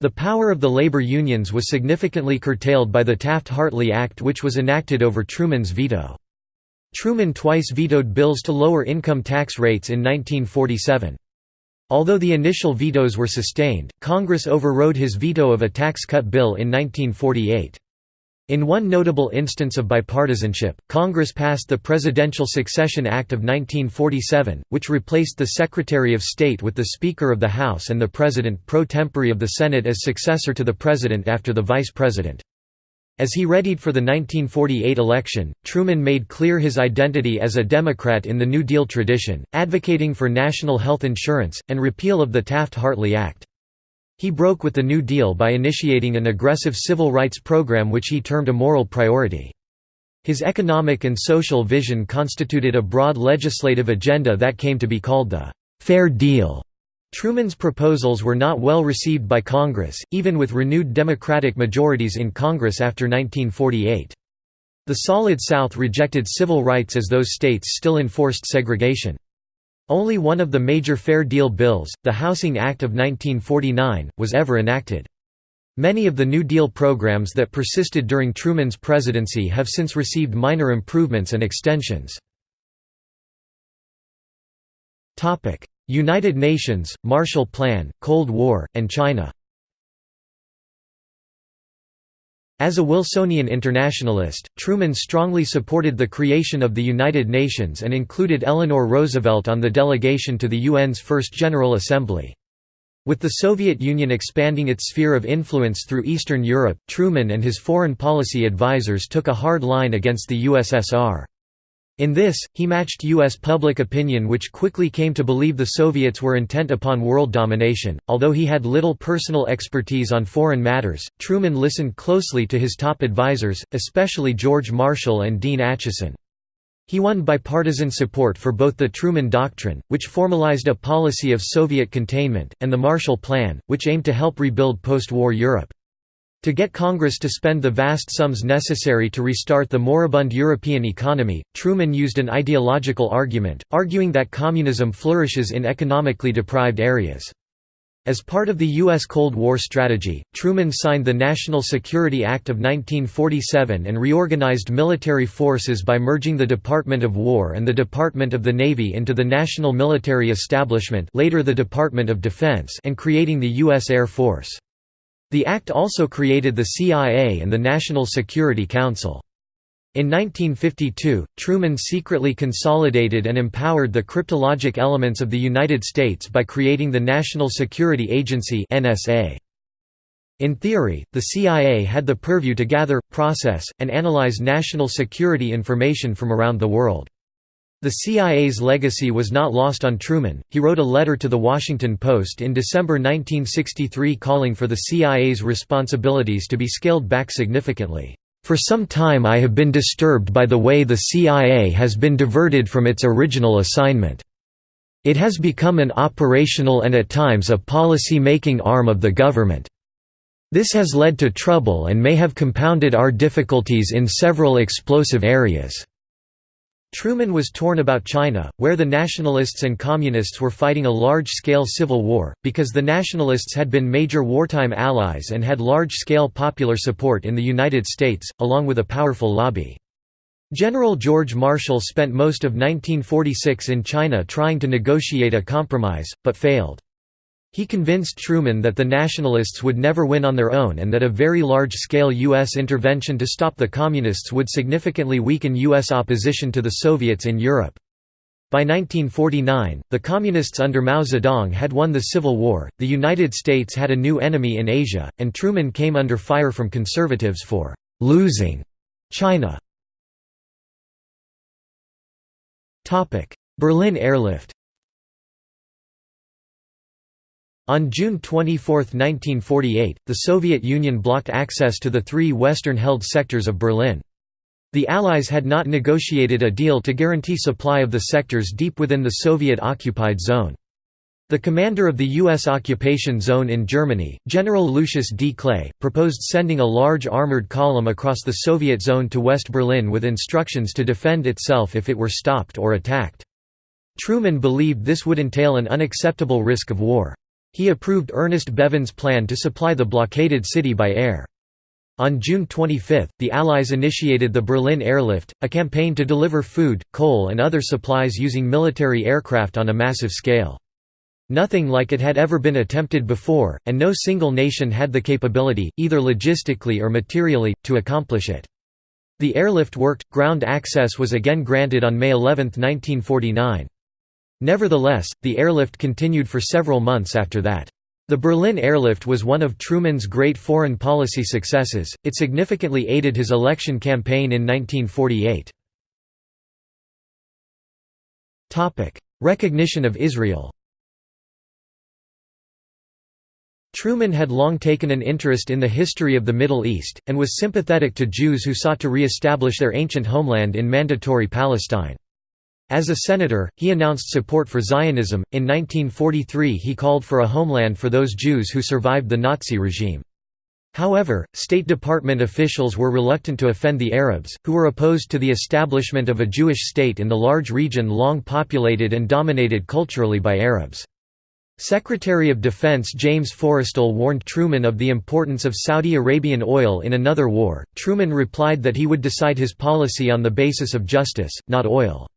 [SPEAKER 1] The power of the labor unions was significantly curtailed by the Taft-Hartley Act which was enacted over Truman's veto. Truman twice vetoed bills to lower income tax rates in 1947. Although the initial vetoes were sustained, Congress overrode his veto of a tax cut bill in 1948. In one notable instance of bipartisanship, Congress passed the Presidential Succession Act of 1947, which replaced the Secretary of State with the Speaker of the House and the President pro tempore of the Senate as successor to the President after the Vice President. As he readied for the 1948 election, Truman made clear his identity as a Democrat in the New Deal tradition, advocating for national health insurance, and repeal of the Taft-Hartley Act. He broke with the New Deal by initiating an aggressive civil rights program which he termed a moral priority. His economic and social vision constituted a broad legislative agenda that came to be called the «Fair Deal». Truman's proposals were not well received by Congress, even with renewed Democratic majorities in Congress after 1948. The Solid South rejected civil rights as those states still enforced segregation. Only one of the major Fair Deal bills, the Housing Act of 1949, was ever enacted. Many of the New Deal programs that persisted during Truman's presidency have since received minor improvements and extensions. United Nations, Marshall Plan, Cold War, and China As a Wilsonian internationalist, Truman strongly supported the creation of the United Nations and included Eleanor Roosevelt on the delegation to the UN's First General Assembly. With the Soviet Union expanding its sphere of influence through Eastern Europe, Truman and his foreign policy advisers took a hard line against the USSR. In this, he matched U.S. public opinion which quickly came to believe the Soviets were intent upon world domination. Although he had little personal expertise on foreign matters, Truman listened closely to his top advisers, especially George Marshall and Dean Acheson. He won bipartisan support for both the Truman Doctrine, which formalized a policy of Soviet containment, and the Marshall Plan, which aimed to help rebuild post-war Europe. To get Congress to spend the vast sums necessary to restart the moribund European economy, Truman used an ideological argument, arguing that communism flourishes in economically deprived areas. As part of the U.S. Cold War strategy, Truman signed the National Security Act of 1947 and reorganized military forces by merging the Department of War and the Department of the Navy into the National Military Establishment later the Department of Defense and creating the U.S. Air Force. The act also created the CIA and the National Security Council. In 1952, Truman secretly consolidated and empowered the cryptologic elements of the United States by creating the National Security Agency. In theory, the CIA had the purview to gather, process, and analyze national security information from around the world. The CIA's legacy was not lost on Truman. He wrote a letter to The Washington Post in December 1963 calling for the CIA's responsibilities to be scaled back significantly. For some time I have been disturbed by the way the CIA has been diverted from its original assignment. It has become an operational and at times a policy-making arm of the government. This has led to trouble and may have compounded our difficulties in several explosive areas. Truman was torn about China, where the nationalists and communists were fighting a large-scale civil war, because the nationalists had been major wartime allies and had large-scale popular support in the United States, along with a powerful lobby. General George Marshall spent most of 1946 in China trying to negotiate a compromise, but failed. He convinced Truman that the Nationalists would never win on their own and that a very large-scale U.S. intervention to stop the Communists would significantly weaken U.S. opposition to the Soviets in Europe. By 1949, the Communists under Mao Zedong had won the Civil War, the United States had a new enemy in Asia, and Truman came under fire from conservatives for «losing» China. Berlin airlift On June 24, 1948, the Soviet Union blocked access to the three western-held sectors of Berlin. The Allies had not negotiated a deal to guarantee supply of the sectors deep within the Soviet-occupied zone. The commander of the U.S. occupation zone in Germany, General Lucius D. Clay, proposed sending a large armored column across the Soviet zone to West Berlin with instructions to defend itself if it were stopped or attacked. Truman believed this would entail an unacceptable risk of war. He approved Ernest Bevin's plan to supply the blockaded city by air. On June 25, the Allies initiated the Berlin Airlift, a campaign to deliver food, coal and other supplies using military aircraft on a massive scale. Nothing like it had ever been attempted before, and no single nation had the capability, either logistically or materially, to accomplish it. The airlift worked, ground access was again granted on May 11, 1949. Nevertheless, the airlift continued for several months after that. The Berlin airlift was one of Truman's great foreign policy successes, it significantly aided his election campaign in 1948. Recognition of Israel Truman had long taken an interest in the history of the Middle East, and was sympathetic to Jews who sought to re-establish their ancient homeland in Mandatory Palestine. As a senator, he announced support for Zionism. In 1943, he called for a homeland for those Jews who survived the Nazi regime. However, State Department officials were reluctant to offend the Arabs, who were opposed to the establishment of a Jewish state in the large region long populated and dominated culturally by Arabs. Secretary of Defense James Forrestal warned Truman of the importance of Saudi Arabian oil in another war. Truman replied that he would decide his policy on the basis of justice, not oil.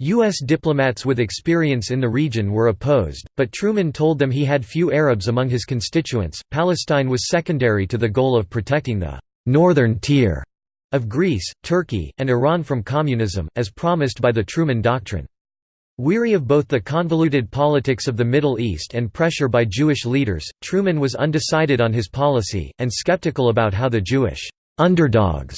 [SPEAKER 1] U.S. diplomats with experience in the region were opposed, but Truman told them he had few Arabs among his constituents. Palestine was secondary to the goal of protecting the northern tier of Greece, Turkey, and Iran from communism, as promised by the Truman Doctrine. Weary of both the convoluted politics of the Middle East and pressure by Jewish leaders, Truman was undecided on his policy, and skeptical about how the Jewish underdogs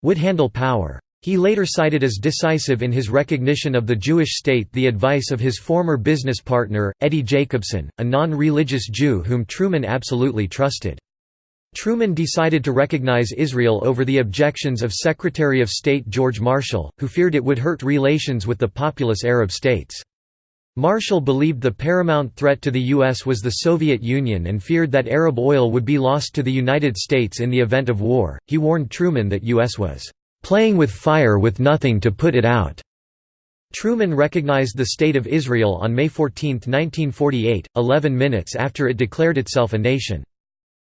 [SPEAKER 1] would handle power. He later cited as decisive in his recognition of the Jewish state the advice of his former business partner, Eddie Jacobson, a non-religious Jew whom Truman absolutely trusted. Truman decided to recognize Israel over the objections of Secretary of State George Marshall, who feared it would hurt relations with the populous Arab states. Marshall believed the paramount threat to the U.S. was the Soviet Union and feared that Arab oil would be lost to the United States in the event of war. He warned Truman that U.S. was playing with fire with nothing to put it out. Truman recognized the State of Israel on May 14, 1948, 11 minutes after it declared itself a nation.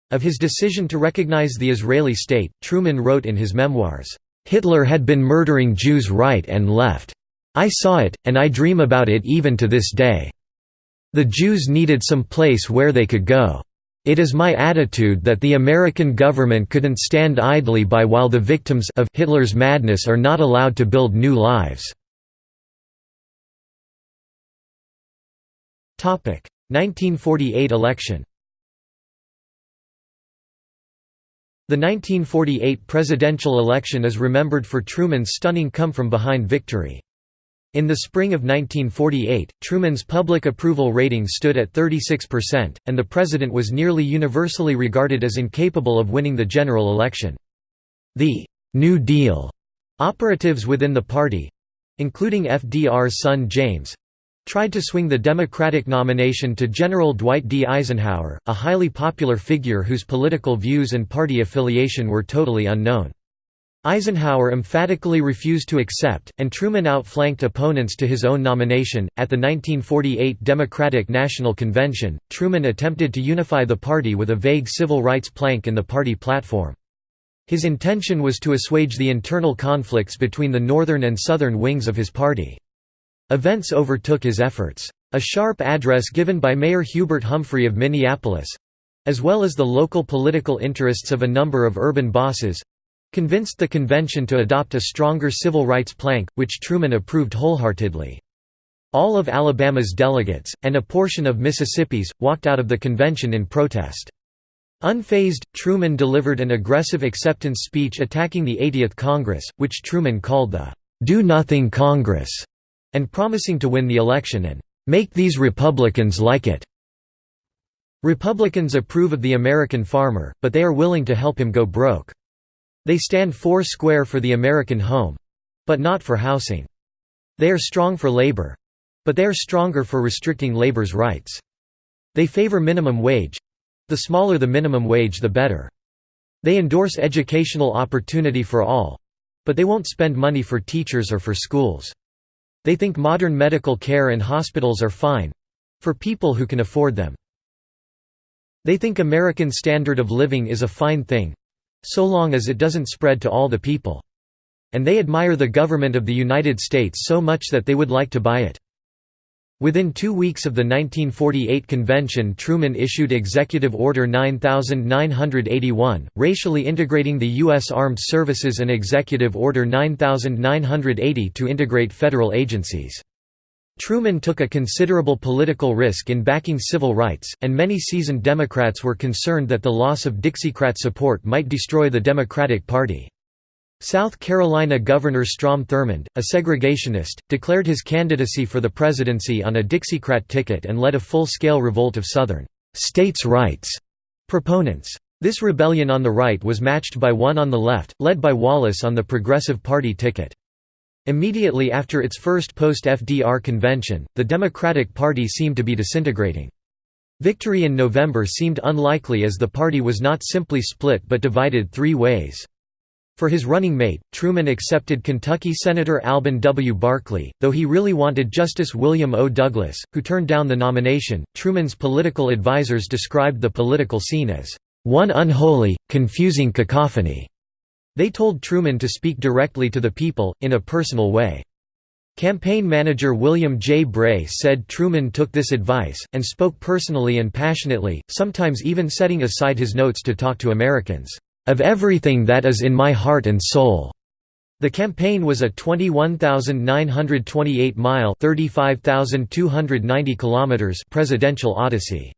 [SPEAKER 1] Of his decision to recognize the Israeli state, Truman wrote in his memoirs, "...Hitler had been murdering Jews right and left. I saw it, and I dream about it even to this day. The Jews needed some place where they could go. It is my attitude that the American government couldn't stand idly by while the victims of Hitler's madness are not allowed to build new lives. 1948 election The 1948 presidential election is remembered for Truman's stunning come-from-behind victory. In the spring of 1948, Truman's public approval rating stood at 36%, and the president was nearly universally regarded as incapable of winning the general election. The «New Deal» operatives within the party—including FDR's son James, tried to swing the Democratic nomination to General Dwight D. Eisenhower, a highly popular figure whose political views and party affiliation were totally unknown. Eisenhower emphatically refused to accept, and Truman outflanked opponents to his own nomination. At the 1948 Democratic National Convention, Truman attempted to unify the party with a vague civil rights plank in the party platform. His intention was to assuage the internal conflicts between the northern and southern wings of his party. Events overtook his efforts. A sharp address given by Mayor Hubert Humphrey of Minneapolis—as well as the local political interests of a number of urban bosses—convinced the convention to adopt a stronger civil rights plank, which Truman approved wholeheartedly. All of Alabama's delegates, and a portion of Mississippi's, walked out of the convention in protest. Unfazed, Truman delivered an aggressive acceptance speech attacking the 80th Congress, which Truman called the "'Do-Nothing Congress' and promising to win the election and make these Republicans like it. Republicans approve of the American farmer, but they are willing to help him go broke. They stand four square for the American home—but not for housing. They are strong for labor. But they are stronger for restricting labor's rights. They favor minimum wage—the smaller the minimum wage the better. They endorse educational opportunity for all—but they won't spend money for teachers or for schools. They think modern medical care and hospitals are fine—for people who can afford them. They think American standard of living is a fine thing—so long as it doesn't spread to all the people. And they admire the government of the United States so much that they would like to buy it. Within two weeks of the 1948 convention Truman issued Executive Order 9981, racially integrating the U.S. Armed Services and Executive Order 9980 to integrate federal agencies. Truman took a considerable political risk in backing civil rights, and many seasoned Democrats were concerned that the loss of Dixiecrat support might destroy the Democratic Party. South Carolina Governor Strom Thurmond, a segregationist, declared his candidacy for the presidency on a Dixiecrat ticket and led a full-scale revolt of Southern «states' rights» proponents. This rebellion on the right was matched by one on the left, led by Wallace on the Progressive Party ticket. Immediately after its first post-FDR convention, the Democratic Party seemed to be disintegrating. Victory in November seemed unlikely as the party was not simply split but divided three ways. For his running mate, Truman accepted Kentucky Senator Alben W. Barkley, though he really wanted Justice William O. Douglas, who turned down the nomination. Truman's political advisers described the political scene as one unholy, confusing cacophony. They told Truman to speak directly to the people, in a personal way. Campaign manager William J. Bray said Truman took this advice, and spoke personally and passionately, sometimes even setting aside his notes to talk to Americans of everything that is in my heart and soul." The campaign was a 21,928-mile (35,290 kilometers) presidential odyssey.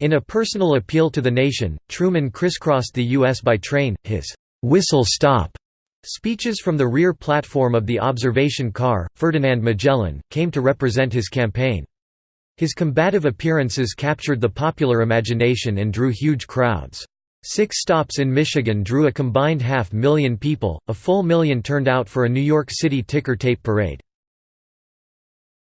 [SPEAKER 1] In a personal appeal to the nation, Truman crisscrossed the U.S. by train. His whistle stop speeches from the rear platform of the observation car, Ferdinand Magellan, came to represent his campaign. His combative appearances captured the popular imagination and drew huge crowds. Six stops in Michigan drew a combined half million people, a full million turned out for a New York City ticker tape parade.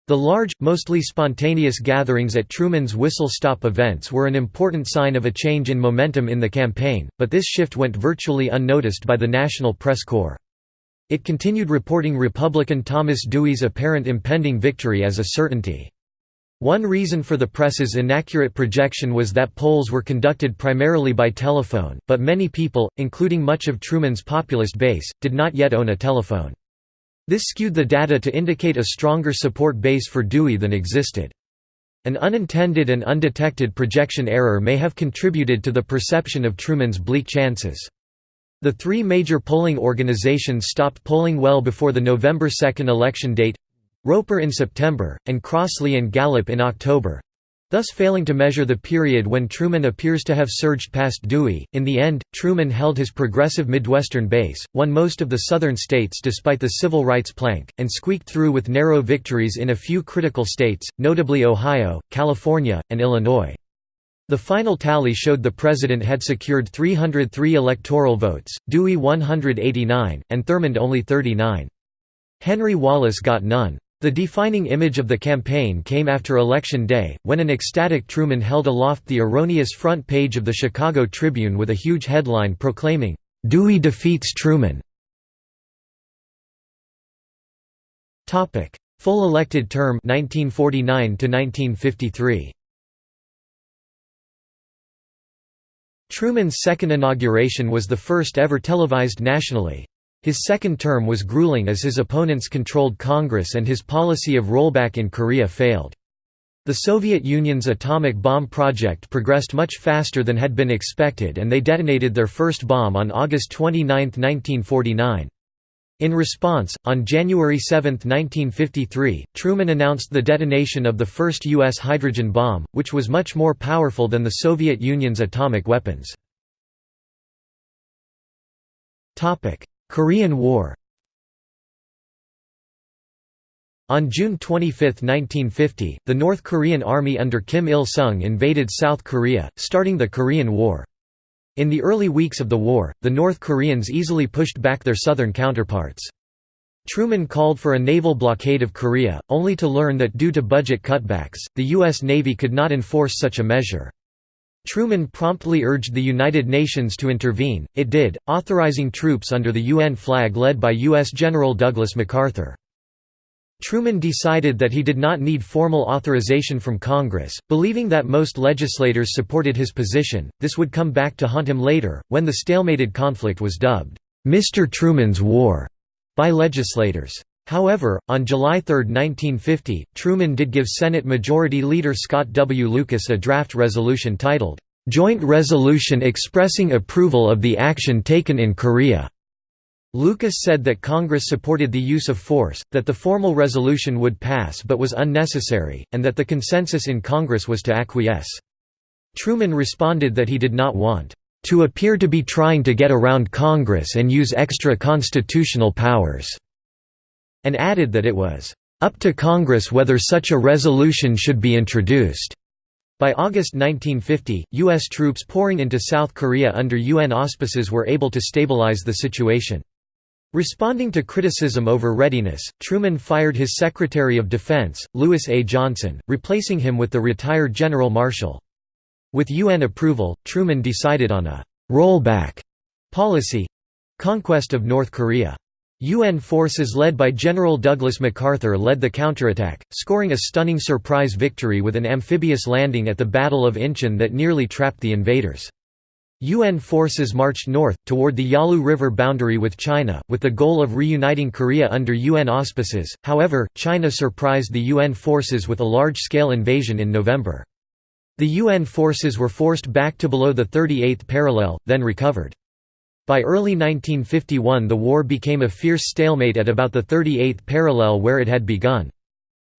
[SPEAKER 1] The large, mostly spontaneous gatherings at Truman's whistle-stop events were an important sign of a change in momentum in the campaign, but this shift went virtually unnoticed by the National Press Corps. It continued reporting Republican Thomas Dewey's apparent impending victory as a certainty. One reason for the press's inaccurate projection was that polls were conducted primarily by telephone, but many people, including much of Truman's populist base, did not yet own a telephone. This skewed the data to indicate a stronger support base for Dewey than existed. An unintended and undetected projection error may have contributed to the perception of Truman's bleak chances. The three major polling organizations stopped polling well before the November 2 election date Roper in September, and Crossley and Gallup in October. Thus failing to measure the period when Truman appears to have surged past Dewey. In the end, Truman held his progressive Midwestern base, won most of the southern states despite the civil rights plank, and squeaked through with narrow victories in a few critical states, notably Ohio, California, and Illinois. The final tally showed the president had secured 303 electoral votes, Dewey 189, and Thurmond only 39. Henry Wallace got none. The defining image of the campaign came after Election Day, when an ecstatic Truman held aloft the erroneous front page of the Chicago Tribune with a huge headline proclaiming, "'Dewey defeats Truman". Full elected term 1949 1953. Truman's second inauguration was the first ever televised nationally. His second term was grueling as his opponents controlled Congress and his policy of rollback in Korea failed. The Soviet Union's atomic bomb project progressed much faster than had been expected and they detonated their first bomb on August 29, 1949. In response, on January 7, 1953, Truman announced the detonation of the first U.S. hydrogen bomb, which was much more powerful than the Soviet Union's atomic weapons. Korean War On June 25, 1950, the North Korean army under Kim Il-sung invaded South Korea, starting the Korean War. In the early weeks of the war, the North Koreans easily pushed back their southern counterparts. Truman called for a naval blockade of Korea, only to learn that due to budget cutbacks, the U.S. Navy could not enforce such a measure. Truman promptly urged the United Nations to intervene, it did, authorizing troops under the UN flag led by U.S. General Douglas MacArthur. Truman decided that he did not need formal authorization from Congress, believing that most legislators supported his position. This would come back to haunt him later, when the stalemated conflict was dubbed, Mr. Truman's War, by legislators. However, on July 3, 1950, Truman did give Senate Majority Leader Scott W. Lucas a draft resolution titled, "'Joint Resolution Expressing Approval of the Action Taken in Korea' Lucas said that Congress supported the use of force, that the formal resolution would pass but was unnecessary, and that the consensus in Congress was to acquiesce. Truman responded that he did not want to appear to be trying to get around Congress and use extra constitutional powers and added that it was up to Congress whether such a resolution should be introduced. By August 1950, U.S. troops pouring into South Korea under UN auspices were able to stabilize the situation. Responding to criticism over readiness, Truman fired his Secretary of Defense, Lewis A. Johnson, replacing him with the retired General Marshall. With UN approval, Truman decided on a «rollback» policy—conquest of North Korea. UN forces led by General Douglas MacArthur led the counterattack, scoring a stunning surprise victory with an amphibious landing at the Battle of Incheon that nearly trapped the invaders. UN forces marched north, toward the Yalu River boundary with China, with the goal of reuniting Korea under UN auspices, however, China surprised the UN forces with a large-scale invasion in November. The UN forces were forced back to below the 38th parallel, then recovered. By early 1951 the war became a fierce stalemate at about the 38th parallel where it had begun.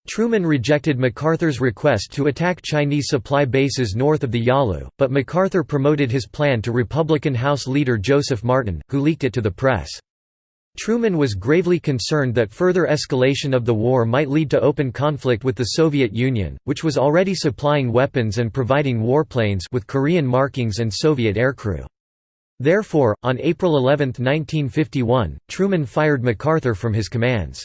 [SPEAKER 1] Truman rejected MacArthur's request to attack Chinese supply bases north of the Yalu, but MacArthur promoted his plan to Republican House leader Joseph Martin, who leaked it to the press. Truman was gravely concerned that further escalation of the war might lead to open conflict with the Soviet Union, which was already supplying weapons and providing warplanes with Korean markings and Soviet aircrew. Therefore, on April 11, 1951, Truman fired MacArthur from his commands.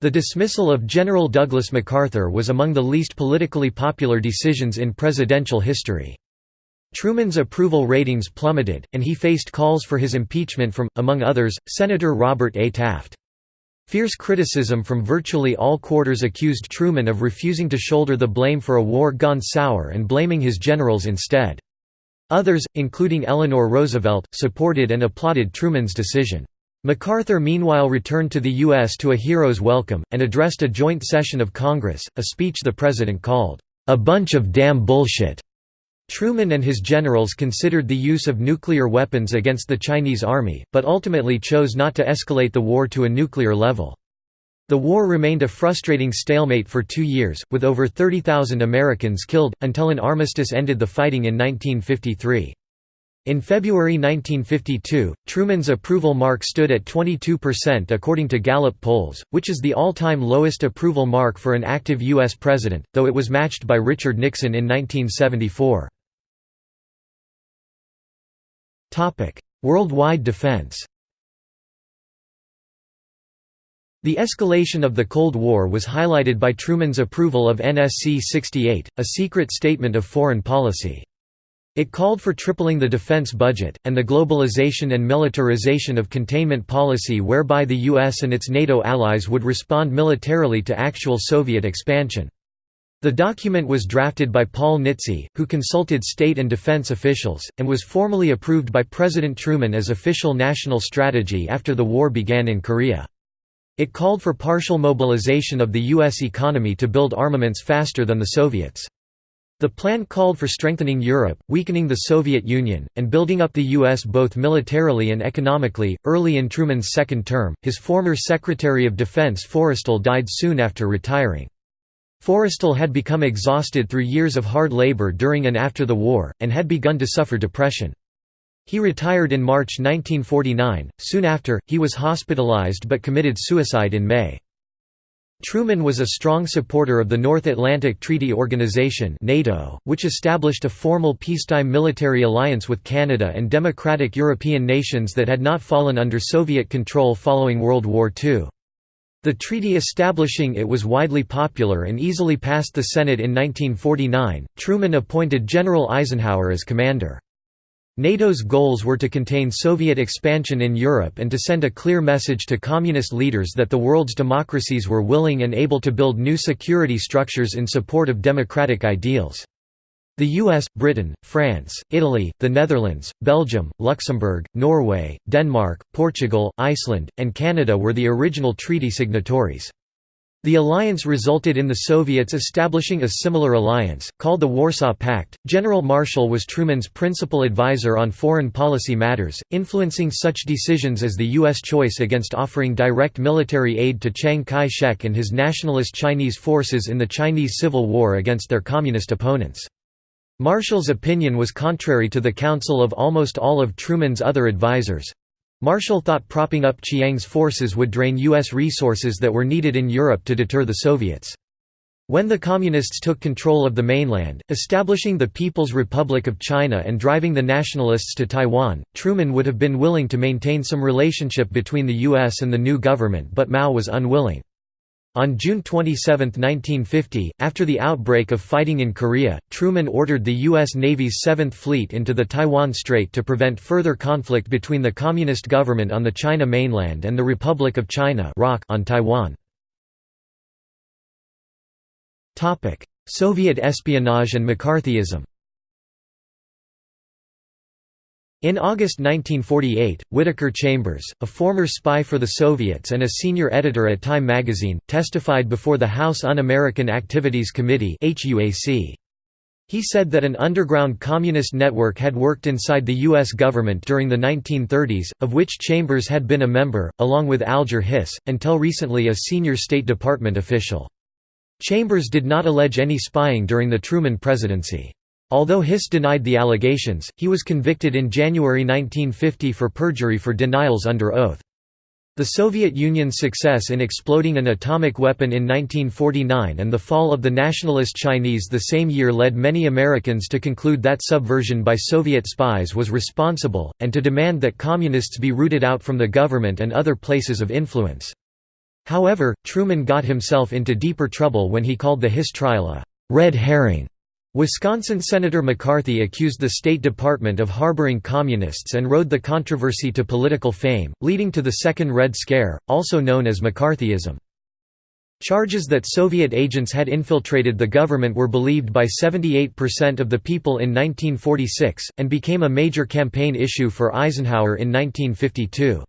[SPEAKER 1] The dismissal of General Douglas MacArthur was among the least politically popular decisions in presidential history. Truman's approval ratings plummeted, and he faced calls for his impeachment from, among others, Senator Robert A. Taft. Fierce criticism from virtually all quarters accused Truman of refusing to shoulder the blame for a war gone sour and blaming his generals instead. Others, including Eleanor Roosevelt, supported and applauded Truman's decision. MacArthur meanwhile returned to the U.S. to a hero's welcome, and addressed a joint session of Congress, a speech the president called, "...a bunch of damn bullshit." Truman and his generals considered the use of nuclear weapons against the Chinese army, but ultimately chose not to escalate the war to a nuclear level. The war remained a frustrating stalemate for two years, with over 30,000 Americans killed, until an armistice ended the fighting in 1953. In February 1952, Truman's approval mark stood at 22% according to Gallup polls, which is the all-time lowest approval mark for an active U.S. president, though it was matched by Richard Nixon in 1974. Worldwide defense The escalation of the Cold War was highlighted by Truman's approval of NSC-68, a secret statement of foreign policy. It called for tripling the defense budget, and the globalization and militarization of containment policy whereby the US and its NATO allies would respond militarily to actual Soviet expansion. The document was drafted by Paul Nitze, who consulted state and defense officials, and was formally approved by President Truman as official national strategy after the war began in Korea. It called for partial mobilization of the U.S. economy to build armaments faster than the Soviets. The plan called for strengthening Europe, weakening the Soviet Union, and building up the U.S. both militarily and economically. Early in Truman's second term, his former Secretary of Defense Forrestal died soon after retiring. Forrestal had become exhausted through years of hard labor during and after the war, and had begun to suffer depression. He retired in March 1949. Soon after, he was hospitalized but committed suicide in May. Truman was a strong supporter of the North Atlantic Treaty Organization NATO, which established a formal peacetime military alliance with Canada and democratic European nations that had not fallen under Soviet control following World War II. The treaty establishing it was widely popular and easily passed the Senate in 1949. Truman appointed General Eisenhower as commander. NATO's goals were to contain Soviet expansion in Europe and to send a clear message to communist leaders that the world's democracies were willing and able to build new security structures in support of democratic ideals. The US, Britain, France, Italy, the Netherlands, Belgium, Luxembourg, Norway, Denmark, Portugal, Iceland, and Canada were the original treaty signatories. The alliance resulted in the Soviets establishing a similar alliance, called the Warsaw Pact. General Marshall was Truman's principal advisor on foreign policy matters, influencing such decisions as the U.S. choice against offering direct military aid to Chiang Kai shek and his nationalist Chinese forces in the Chinese Civil War against their communist opponents. Marshall's opinion was contrary to the counsel of almost all of Truman's other advisers. Marshall thought propping up Chiang's forces would drain U.S. resources that were needed in Europe to deter the Soviets. When the Communists took control of the mainland, establishing the People's Republic of China and driving the Nationalists to Taiwan, Truman would have been willing to maintain some relationship between the U.S. and the new government but Mao was unwilling. On June 27, 1950, after the outbreak of fighting in Korea, Truman ordered the U.S. Navy's Seventh Fleet into the Taiwan Strait to prevent further conflict between the Communist government on the China mainland and the Republic of China on Taiwan. Soviet espionage and McCarthyism In August 1948, Whittaker Chambers, a former spy for the Soviets and a senior editor at Time magazine, testified before the House Un-American Activities Committee He said that an underground communist network had worked inside the U.S. government during the 1930s, of which Chambers had been a member, along with Alger Hiss, until recently a senior State Department official. Chambers did not allege any spying during the Truman presidency. Although Hiss denied the allegations, he was convicted in January 1950 for perjury for denials under oath. The Soviet Union's success in exploding an atomic weapon in 1949 and the fall of the nationalist Chinese the same year led many Americans to conclude that subversion by Soviet spies was responsible, and to demand that Communists be rooted out from the government and other places of influence. However, Truman got himself into deeper trouble when he called the Hiss trial a «red herring» Wisconsin Senator McCarthy accused the State Department of harboring communists and rode the controversy to political fame, leading to the Second Red Scare, also known as McCarthyism. Charges that Soviet agents had infiltrated the government were believed by 78% of the people in 1946, and became a major campaign issue for Eisenhower in 1952.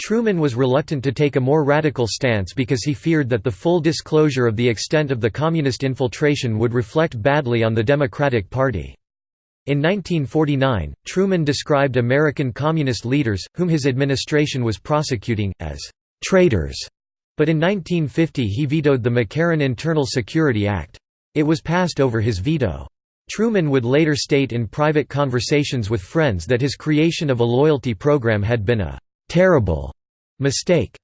[SPEAKER 1] Truman was reluctant to take a more radical stance because he feared that the full disclosure of the extent of the communist infiltration would reflect badly on the Democratic Party. In 1949, Truman described American communist leaders, whom his administration was prosecuting, as «traitors» But in 1950 he vetoed the McCarran Internal Security Act. It was passed over his veto. Truman would later state in private conversations with friends that his creation of a loyalty program had been a «terrible» mistake.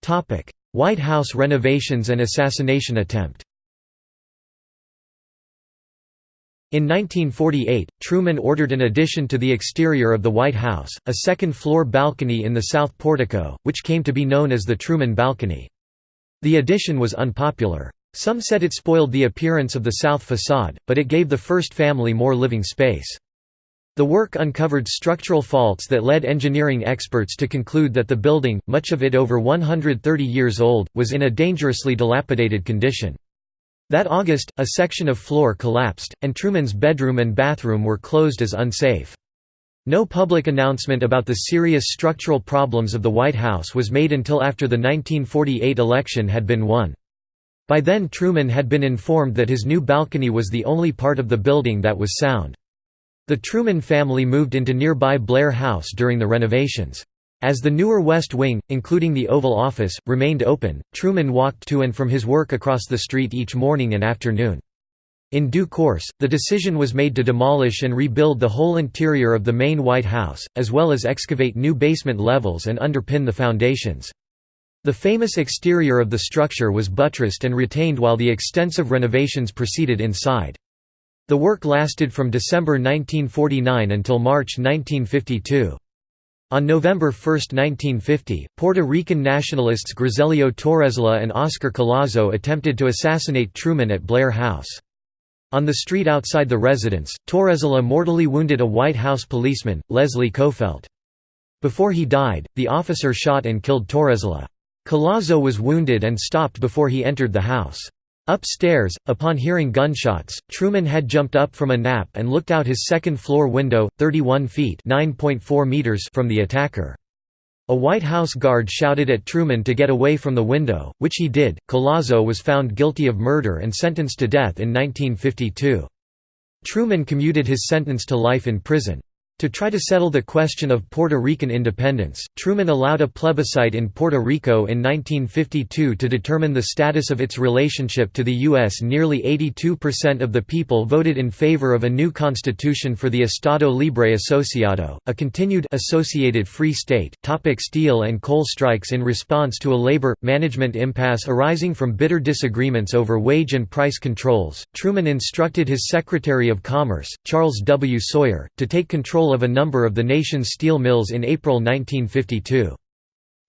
[SPEAKER 1] Topic: White House renovations and assassination attempt In 1948, Truman ordered an addition to the exterior of the White House, a second-floor balcony in the south portico, which came to be known as the Truman Balcony. The addition was unpopular. Some said it spoiled the appearance of the south facade, but it gave the first family more living space. The work uncovered structural faults that led engineering experts to conclude that the building, much of it over 130 years old, was in a dangerously dilapidated condition. That August, a section of floor collapsed, and Truman's bedroom and bathroom were closed as unsafe. No public announcement about the serious structural problems of the White House was made until after the 1948 election had been won. By then Truman had been informed that his new balcony was the only part of the building that was sound. The Truman family moved into nearby Blair House during the renovations. As the newer West Wing, including the Oval Office, remained open, Truman walked to and from his work across the street each morning and afternoon. In due course, the decision was made to demolish and rebuild the whole interior of the main White House, as well as excavate new basement levels and underpin the foundations. The famous exterior of the structure was buttressed and retained while the extensive renovations proceeded inside. The work lasted from December 1949 until March 1952. On November 1, 1950, Puerto Rican nationalists Griselio Torresola and Oscar Collazo attempted to assassinate Truman at Blair House. On the street outside the residence, Torresola mortally wounded a White House policeman, Leslie Coffelt. Before he died, the officer shot and killed Torresola. Collazo was wounded and stopped before he entered the house. Upstairs, upon hearing gunshots, Truman had jumped up from a nap and looked out his second-floor window, 31 feet meters from the attacker. A White House guard shouted at Truman to get away from the window, which he did. Collazo was found guilty of murder and sentenced to death in 1952. Truman commuted his sentence to life in prison. To try to settle the question of Puerto Rican independence, Truman allowed a plebiscite in Puerto Rico in 1952 to determine the status of its relationship to the U.S. Nearly 82% of the people voted in favor of a new constitution for the Estado Libre Asociado, a continued associated free state. Topic steel and coal strikes In response to a labor management impasse arising from bitter disagreements over wage and price controls, Truman instructed his Secretary of Commerce, Charles W. Sawyer, to take control control of a number of the nation's steel mills in April 1952.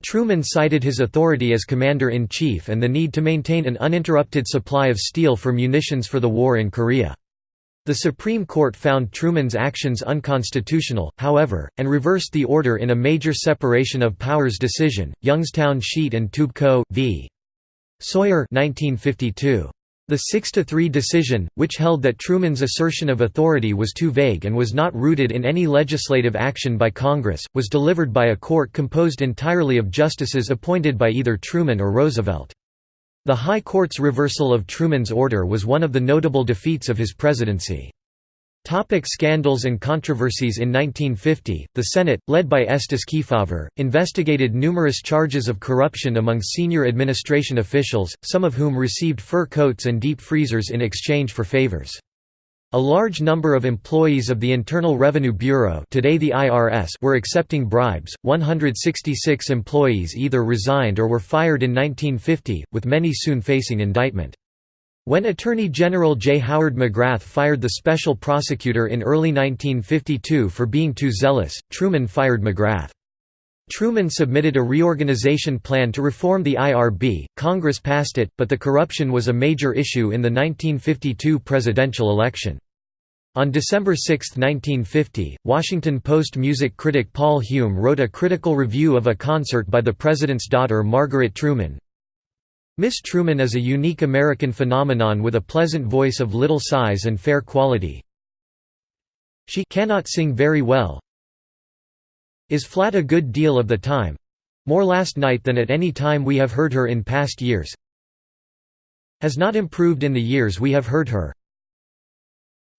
[SPEAKER 1] Truman cited his authority as commander-in-chief and the need to maintain an uninterrupted supply of steel for munitions for the war in Korea. The Supreme Court found Truman's actions unconstitutional, however, and reversed the order in a major separation of powers decision, Youngstown Sheet and Tube Co. v. Sawyer 1952. The 6–3 decision, which held that Truman's assertion of authority was too vague and was not rooted in any legislative action by Congress, was delivered by a court composed entirely of justices appointed by either Truman or Roosevelt. The High Court's reversal of Truman's order was one of the notable defeats of his presidency. Topic scandals and controversies In 1950, the Senate, led by Estes Kefauver, investigated numerous charges of corruption among senior administration officials, some of whom received fur coats and deep freezers in exchange for favors. A large number of employees of the Internal Revenue Bureau today the IRS were accepting bribes, 166 employees either resigned or were fired in 1950, with many soon facing indictment. When Attorney General J. Howard McGrath fired the special prosecutor in early 1952 for being too zealous, Truman fired McGrath. Truman submitted a reorganization plan to reform the IRB, Congress passed it, but the corruption was a major issue in the 1952 presidential election. On December 6, 1950, Washington Post music critic Paul Hume wrote a critical review of a concert by the president's daughter Margaret Truman, Miss Truman is a unique American phenomenon with a pleasant voice of little size and fair quality. She cannot sing very well, is flat a good deal of the time more last night than at any time we have heard her in past years has not improved in the years we have heard her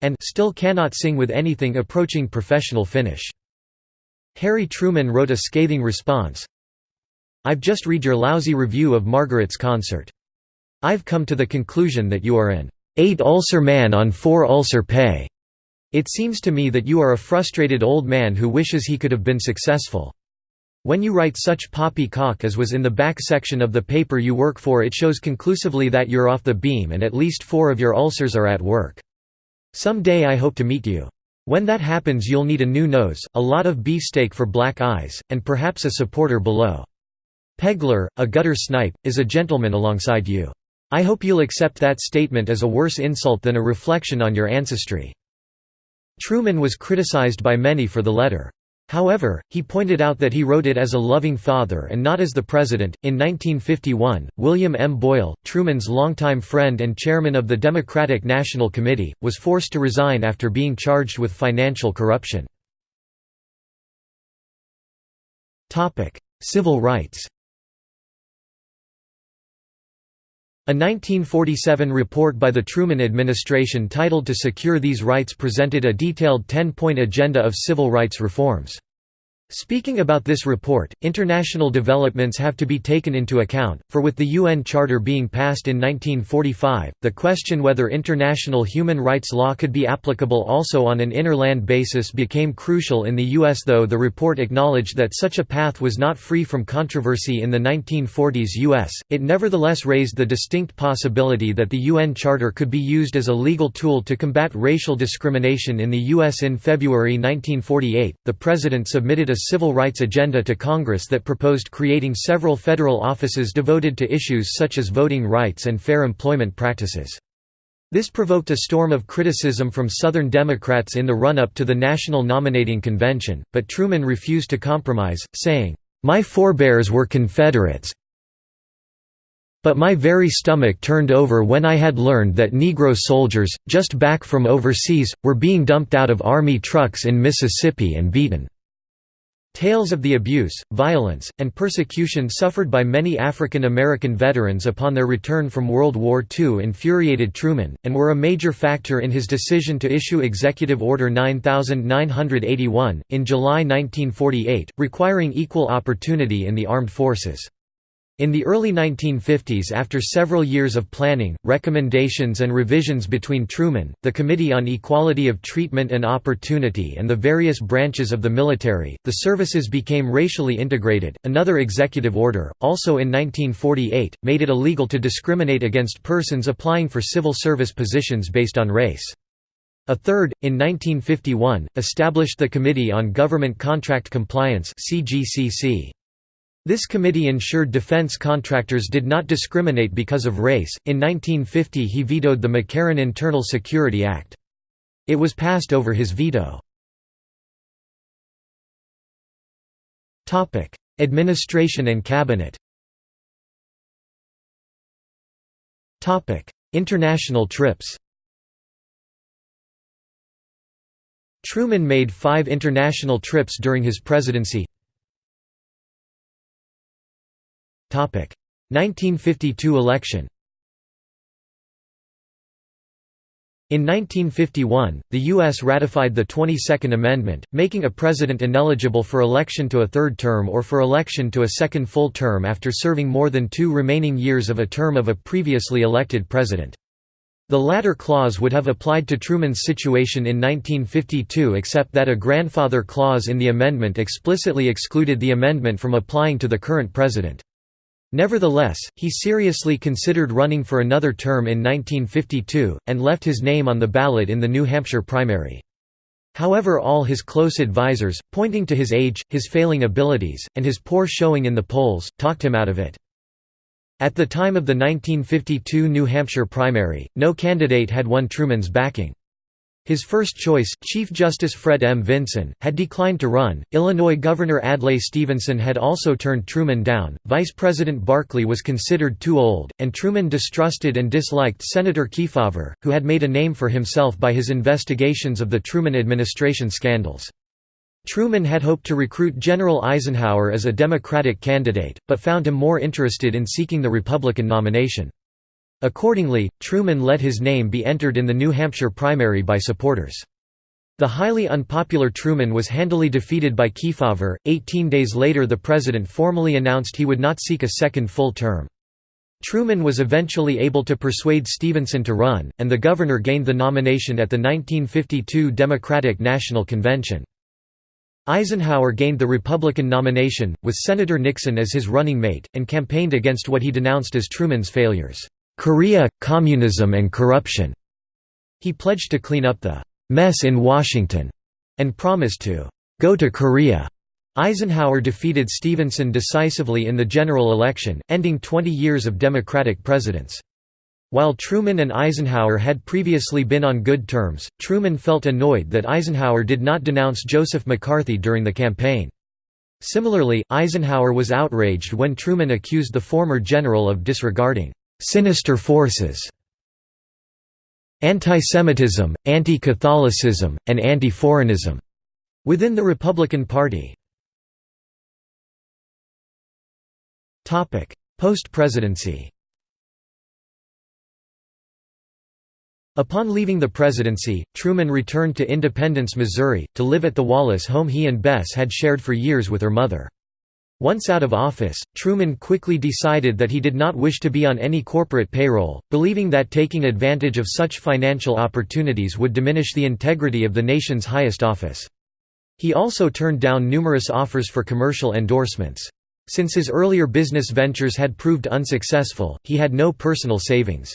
[SPEAKER 1] and still cannot sing with anything approaching professional finish. Harry Truman wrote a scathing response, I've just read your lousy review of Margaret's concert. I've come to the conclusion that you are an eight ulcer man on four ulcer pay. It seems to me that you are a frustrated old man who wishes he could have been successful. When you write such poppycock as was in the back section of the paper you work for it shows conclusively that you're off the beam and at least four of your ulcers are at work. Some day I hope to meet you. When that happens you'll need a new nose, a lot of beefsteak for black eyes, and perhaps a supporter below. Pegler, a gutter snipe, is a gentleman alongside you. I hope you'll accept that statement as a worse insult than a reflection on your ancestry. Truman was criticized by many for the letter. However, he pointed out that he wrote it as a loving father and not as the president. In 1951, William M. Boyle, Truman's longtime friend and chairman of the Democratic National Committee, was forced to resign after being charged with financial corruption. Civil rights A 1947 report by the Truman administration titled To Secure These Rights presented a detailed 10-point agenda of civil rights reforms. Speaking about this report, international developments have to be taken into account, for with the UN Charter being passed in 1945, the question whether international human rights law could be applicable also on an interland basis became crucial in the U.S. Though the report acknowledged that such a path was not free from controversy in the 1940s U.S., it nevertheless raised the distinct possibility that the UN Charter could be used as a legal tool to combat racial discrimination in the U.S. In February 1948, the President submitted a civil rights agenda to Congress that proposed creating several federal offices devoted to issues such as voting rights and fair employment practices. This provoked a storm of criticism from Southern Democrats in the run-up to the National Nominating Convention, but Truman refused to compromise, saying, "'My forebears were Confederates, but my very stomach turned over when I had learned that Negro soldiers, just back from overseas, were being dumped out of Army trucks in Mississippi and beaten. Tales of the abuse, violence, and persecution suffered by many African American veterans upon their return from World War II infuriated Truman, and were a major factor in his decision to issue Executive Order 9981, in July 1948, requiring equal opportunity in the armed forces. In the early 1950s after several years of planning, recommendations and revisions between Truman, the Committee on Equality of Treatment and Opportunity and the various branches of the military, the services became racially integrated. Another executive order, also in 1948, made it illegal to discriminate against persons applying for civil service positions based on race. A third, in 1951, established the Committee on Government Contract Compliance CGCC. This committee ensured defense contractors did not discriminate because of race. In 1950, he vetoed the McCarran Internal Security Act. It was passed over his veto. Topic: Administration and cabinet. Topic: International trips. Truman made 5 international trips during his presidency. 1952 election In 1951, the U.S. ratified the 22nd Amendment, making a president ineligible for election to a third term or for election to a second full term after serving more than two remaining years of a term of a previously elected president. The latter clause would have applied to Truman's situation in 1952 except that a grandfather clause in the amendment explicitly excluded the amendment from applying to the current president. Nevertheless, he seriously considered running for another term in 1952, and left his name on the ballot in the New Hampshire primary. However all his close advisers, pointing to his age, his failing abilities, and his poor showing in the polls, talked him out of it. At the time of the 1952 New Hampshire primary, no candidate had won Truman's backing. His first choice, Chief Justice Fred M. Vinson, had declined to run. Illinois Governor Adlai Stevenson had also turned Truman down. Vice President Barkley was considered too old, and Truman distrusted and disliked Senator Kefauver, who had made a name for himself by his investigations of the Truman administration scandals. Truman had hoped to recruit General Eisenhower as a Democratic candidate, but found him more interested in seeking the Republican nomination. Accordingly, Truman let his name be entered in the New Hampshire primary by supporters. The highly unpopular Truman was handily defeated by Kefauver. Eighteen days later, the president formally announced he would not seek a second full term. Truman was eventually able to persuade Stevenson to run, and the governor gained the nomination at the 1952 Democratic National Convention. Eisenhower gained the Republican nomination, with Senator Nixon as his running mate, and campaigned against what he denounced as Truman's failures, "'Korea, communism and corruption'". He pledged to clean up the "'mess in Washington' and promised to "'go to Korea' Eisenhower defeated Stevenson decisively in the general election, ending 20 years of Democratic presidents. While Truman and Eisenhower had previously been on good terms, Truman felt annoyed that Eisenhower did not denounce Joseph McCarthy during the campaign. Similarly, Eisenhower was outraged when Truman accused the former general of disregarding «sinister forces» anti-Semitism, anti-Catholicism, and anti-foreignism within the Republican Party. Topic: Post-presidency Upon leaving the presidency, Truman returned to Independence, Missouri, to live at the Wallace home he and Bess had shared for years with her mother. Once out of office, Truman quickly decided that he did not wish to be on any corporate payroll, believing that taking advantage of such financial opportunities would diminish the integrity of the nation's highest office. He also turned down numerous offers for commercial endorsements. Since his earlier business ventures had proved unsuccessful, he had no personal savings.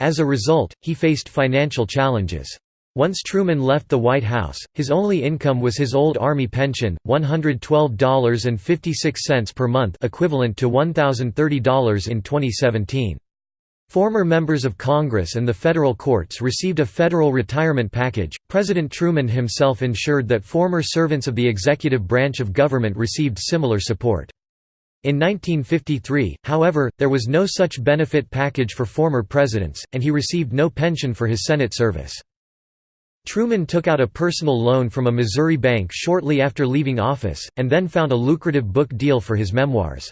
[SPEAKER 1] As a result, he faced financial challenges. Once Truman left the White House, his only income was his old Army pension, $112.56 per month equivalent to $1,030 in 2017. Former members of Congress and the federal courts received a federal retirement package. President Truman himself ensured that former servants of the executive branch of government received similar support. In 1953, however, there was no such benefit package for former presidents, and he received no pension for his Senate service. Truman took out a personal loan from a Missouri bank shortly after leaving office, and then found a lucrative book deal for his memoirs.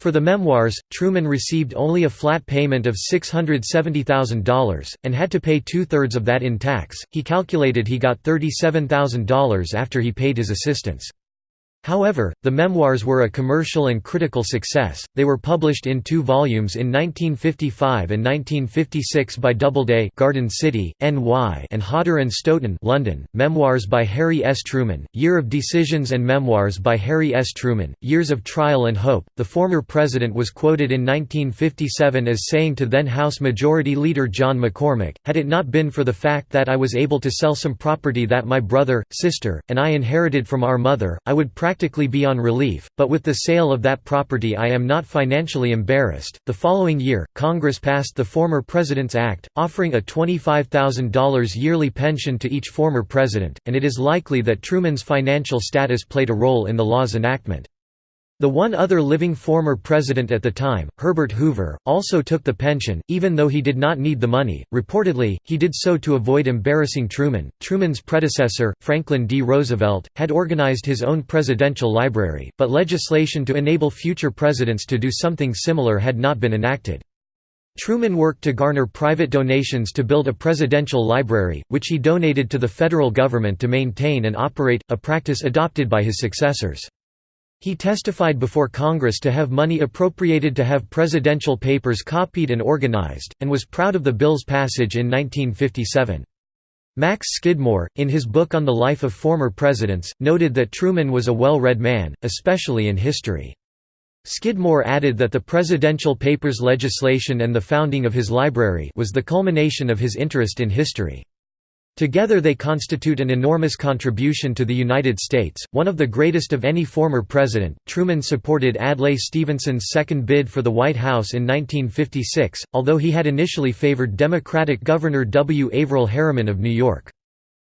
[SPEAKER 1] For the memoirs, Truman received only a flat payment of $670,000, and had to pay two-thirds of that in tax. He calculated he got $37,000 after he paid his assistants. However, the memoirs were a commercial and critical success. They were published in two volumes in 1955 and 1956 by Doubleday, Garden City, NY, and Hodder and Stoughton, London. Memoirs by Harry S. Truman, Year of Decisions and Memoirs by Harry S. Truman, Years of Trial and Hope. The former president was quoted in 1957 as saying to then House Majority Leader John McCormack, "Had it not been for the fact that I was able to sell some property that my brother, sister, and I inherited from our mother, I would practically practically be on relief, but with the sale of that property I am not financially embarrassed. The following year, Congress passed the Former President's Act, offering a $25,000 yearly pension to each former president, and it is likely that Truman's financial status played a role in the law's enactment. The one other living former president at the time, Herbert Hoover, also took the pension, even though he did not need the money. Reportedly, he did so to avoid embarrassing Truman. Truman's predecessor, Franklin D. Roosevelt, had organized his own presidential library, but legislation to enable future presidents to do something similar had not been enacted. Truman worked to garner private donations to build a presidential library, which he donated to the federal government to maintain and operate, a practice adopted by his successors. He testified before Congress to have money appropriated to have presidential papers copied and organized, and was proud of the bill's passage in 1957. Max Skidmore, in his book on the life of former presidents, noted that Truman was a well-read man, especially in history. Skidmore added that the presidential papers legislation and the founding of his library was the culmination of his interest in history. Together they constitute an enormous contribution to the United States, one of the greatest of any former president. Truman supported Adlai Stevenson's second bid for the White House in 1956, although he had initially favored Democratic Governor W. Averell Harriman of New York.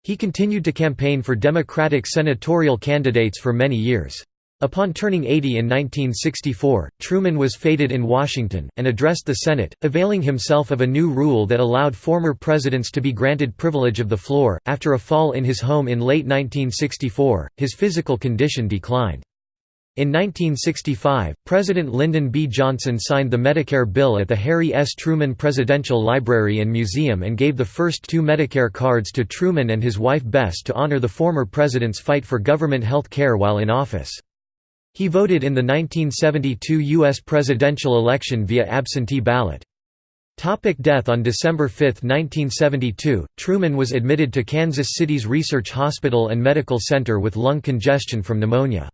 [SPEAKER 1] He continued to campaign for Democratic senatorial candidates for many years. Upon turning 80 in 1964, Truman was feted in Washington, and addressed the Senate, availing himself of a new rule that allowed former presidents to be granted privilege of the floor. After a fall in his home in late 1964, his physical condition declined. In 1965, President Lyndon B. Johnson signed the Medicare bill at the Harry S. Truman Presidential Library and Museum and gave the first two Medicare cards to Truman and his wife Bess to honor the former president's fight for government health care while in office. He voted in the 1972 U.S. presidential election via absentee ballot. Topic death On December 5, 1972, Truman was admitted to Kansas City's Research Hospital and Medical Center with lung congestion from pneumonia.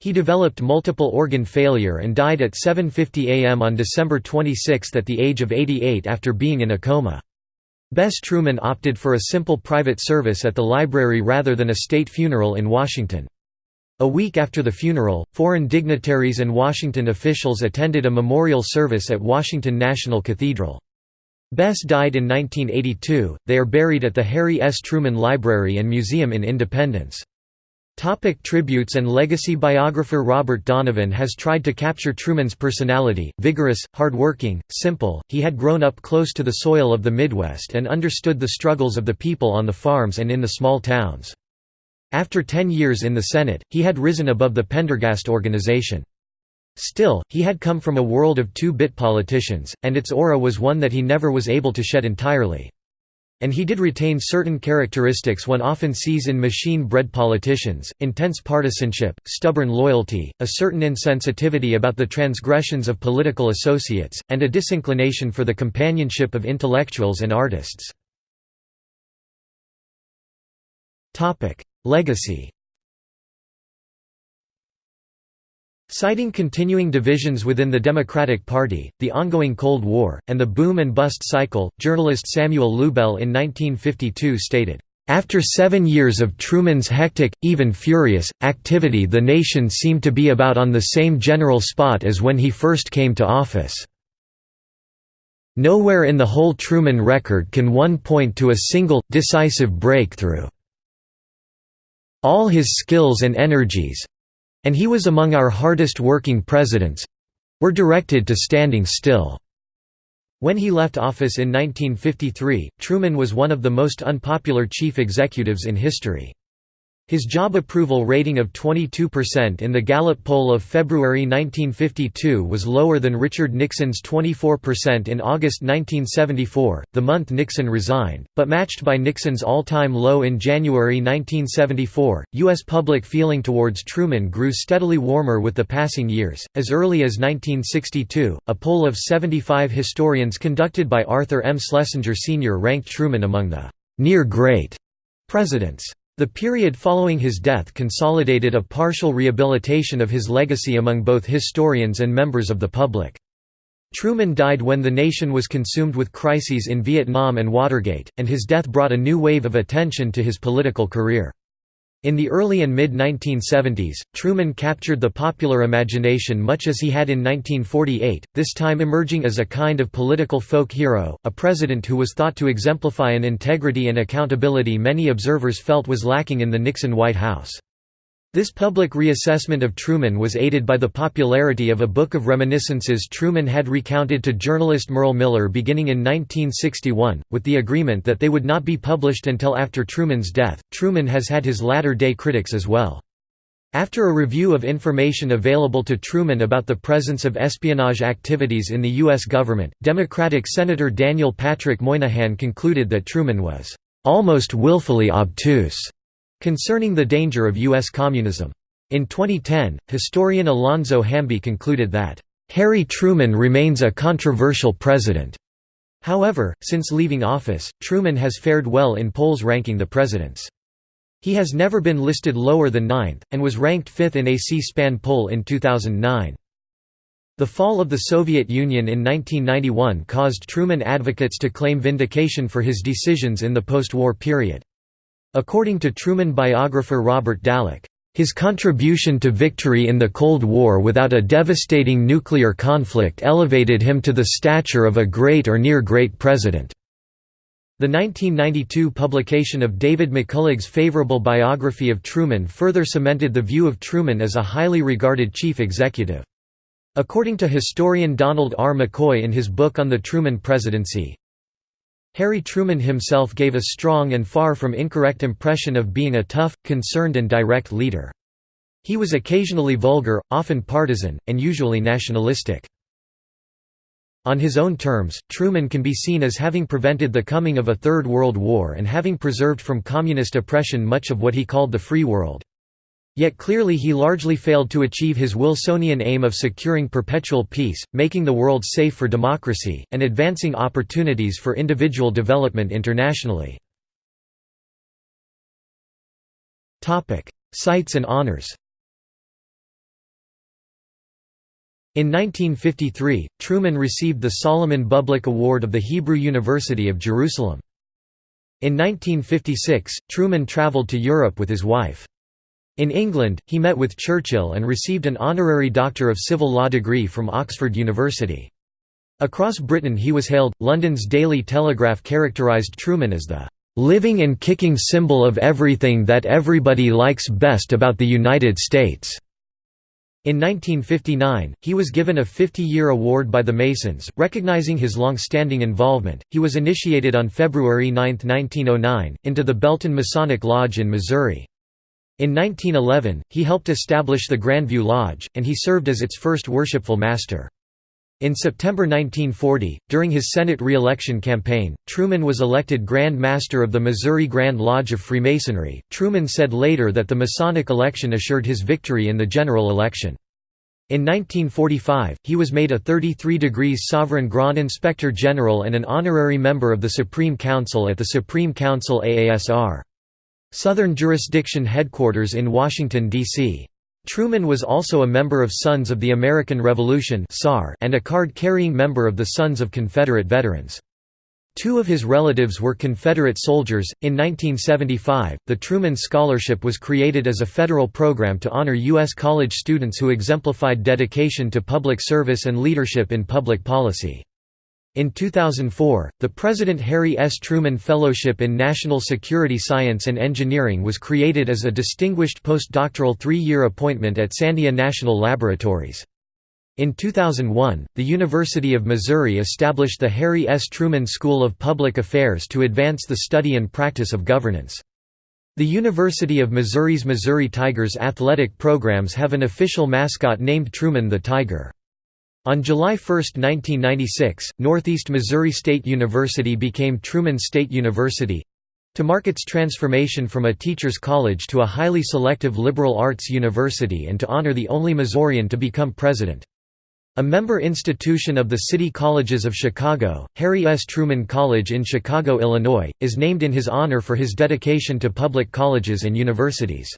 [SPEAKER 1] He developed multiple organ failure and died at 7.50 am on December 26 at the age of 88 after being in a coma. Bess Truman opted for a simple private service at the library rather than a state funeral in Washington. A week after the funeral, foreign dignitaries and Washington officials attended a memorial service at Washington National Cathedral. Bess died in 1982. They are buried at the Harry S. Truman Library and Museum in Independence. Topic tributes and legacy Biographer Robert Donovan has tried to capture Truman's personality, vigorous, hard-working, simple, he had grown up close to the soil of the Midwest and understood the struggles of the people on the farms and in the small towns. After ten years in the Senate, he had risen above the Pendergast organization. Still, he had come from a world of two-bit politicians, and its aura was one that he never was able to shed entirely. And he did retain certain characteristics one often sees in machine-bred politicians, intense partisanship, stubborn loyalty, a certain insensitivity about the transgressions of political associates, and a disinclination for the companionship of intellectuals and artists. Legacy Citing continuing divisions within the Democratic Party, the ongoing Cold War, and the boom and bust cycle, journalist Samuel Lubell in 1952 stated, "...after seven years of Truman's hectic, even furious, activity the nation seemed to be about on the same general spot as when he first came to office. Nowhere in the whole Truman record can one point to a single, decisive breakthrough." All his skills and energies—and he was among our hardest working presidents—were directed to standing still. When he left office in 1953, Truman was one of the most unpopular chief executives in history. His job approval rating of 22% in the Gallup poll of February 1952 was lower than Richard Nixon's 24% in August 1974, the month Nixon resigned, but matched by Nixon's all time low in January 1974. U.S. public feeling towards Truman grew steadily warmer with the passing years. As early as 1962, a poll of 75 historians conducted by Arthur M. Schlesinger Sr. ranked Truman among the near great presidents. The period following his death consolidated a partial rehabilitation of his legacy among both historians and members of the public. Truman died when the nation was consumed with crises in Vietnam and Watergate, and his death brought a new wave of attention to his political career. In the early and mid-1970s, Truman captured the popular imagination much as he had in 1948, this time emerging as a kind of political folk hero, a president who was thought to exemplify an integrity and accountability many observers felt was lacking in the Nixon White House. This public reassessment of Truman was aided by the popularity of a book of reminiscences Truman had recounted to journalist Merle Miller beginning in 1961, with the agreement that they would not be published until after Truman's death. Truman has had his latter day critics as well. After a review of information available to Truman about the presence of espionage activities in the U.S. government, Democratic Senator Daniel Patrick Moynihan concluded that Truman was almost willfully obtuse Concerning the danger of U.S. communism. In 2010, historian Alonzo Hamby concluded that, "...Harry Truman remains a controversial president." However, since leaving office, Truman has fared well in polls ranking the presidents. He has never been listed lower than ninth, and was ranked fifth in a C-SPAN poll in 2009. The fall of the Soviet Union in 1991 caused Truman advocates to claim vindication for his decisions in the post-war period. According to Truman biographer Robert Dallek, his contribution to victory in the Cold War without a devastating nuclear conflict elevated him to the stature of a great or near-great president. The 1992 publication of David McCullough's favorable biography of Truman further cemented the view of Truman as a highly regarded chief executive. According to historian Donald R. McCoy in his book on the Truman presidency, Harry Truman himself gave a strong and far from incorrect impression of being a tough, concerned and direct leader. He was occasionally vulgar, often partisan, and usually nationalistic. On his own terms, Truman can be seen as having prevented the coming of a Third World War and having preserved from communist oppression much of what he called the free world. Yet clearly he largely failed to achieve his Wilsonian aim of securing perpetual peace, making the world safe for democracy, and advancing opportunities for individual development internationally. Sites and honors In 1953, Truman received the Solomon Bublick Award of the Hebrew University of Jerusalem. In 1956, Truman traveled to Europe with his wife. In England, he met with Churchill and received an honorary Doctor of Civil Law degree from Oxford University. Across Britain he was hailed. London's Daily Telegraph characterised Truman as the living and kicking symbol of everything that everybody likes best about the United States. In 1959, he was given a 50-year award by the Masons, recognizing his long-standing involvement. He was initiated on February 9, 1909, into the Belton Masonic Lodge in Missouri. In 1911, he helped establish the Grandview Lodge, and he served as its first worshipful master. In September 1940, during his Senate re-election campaign, Truman was elected Grand Master of the Missouri Grand Lodge of Freemasonry. Truman said later that the Masonic election assured his victory in the general election. In 1945, he was made a 33 degrees Sovereign Grand Inspector General and an honorary member of the Supreme Council at the Supreme Council AASR. Southern Jurisdiction Headquarters in Washington, D.C. Truman was also a member of Sons of the American Revolution and a card-carrying member of the Sons of Confederate Veterans. Two of his relatives were Confederate soldiers. In 1975, the Truman Scholarship was created as a federal program to honor U.S. college students who exemplified dedication to public service and leadership in public policy. In 2004, the President Harry S. Truman Fellowship in National Security Science and Engineering was created as a distinguished postdoctoral three-year appointment at Sandia National Laboratories. In 2001, the University of Missouri established the Harry S. Truman School of Public Affairs to advance the study and practice of governance. The University of Missouri's Missouri Tigers athletic programs have an official mascot named Truman the Tiger. On July 1, 1996, Northeast Missouri State University became Truman State University—to mark its transformation from a teacher's college to a highly selective liberal arts university and to honor the only Missourian to become president. A member institution of the City Colleges of Chicago, Harry S. Truman College in Chicago, Illinois, is named in his honor for his dedication to public colleges and universities.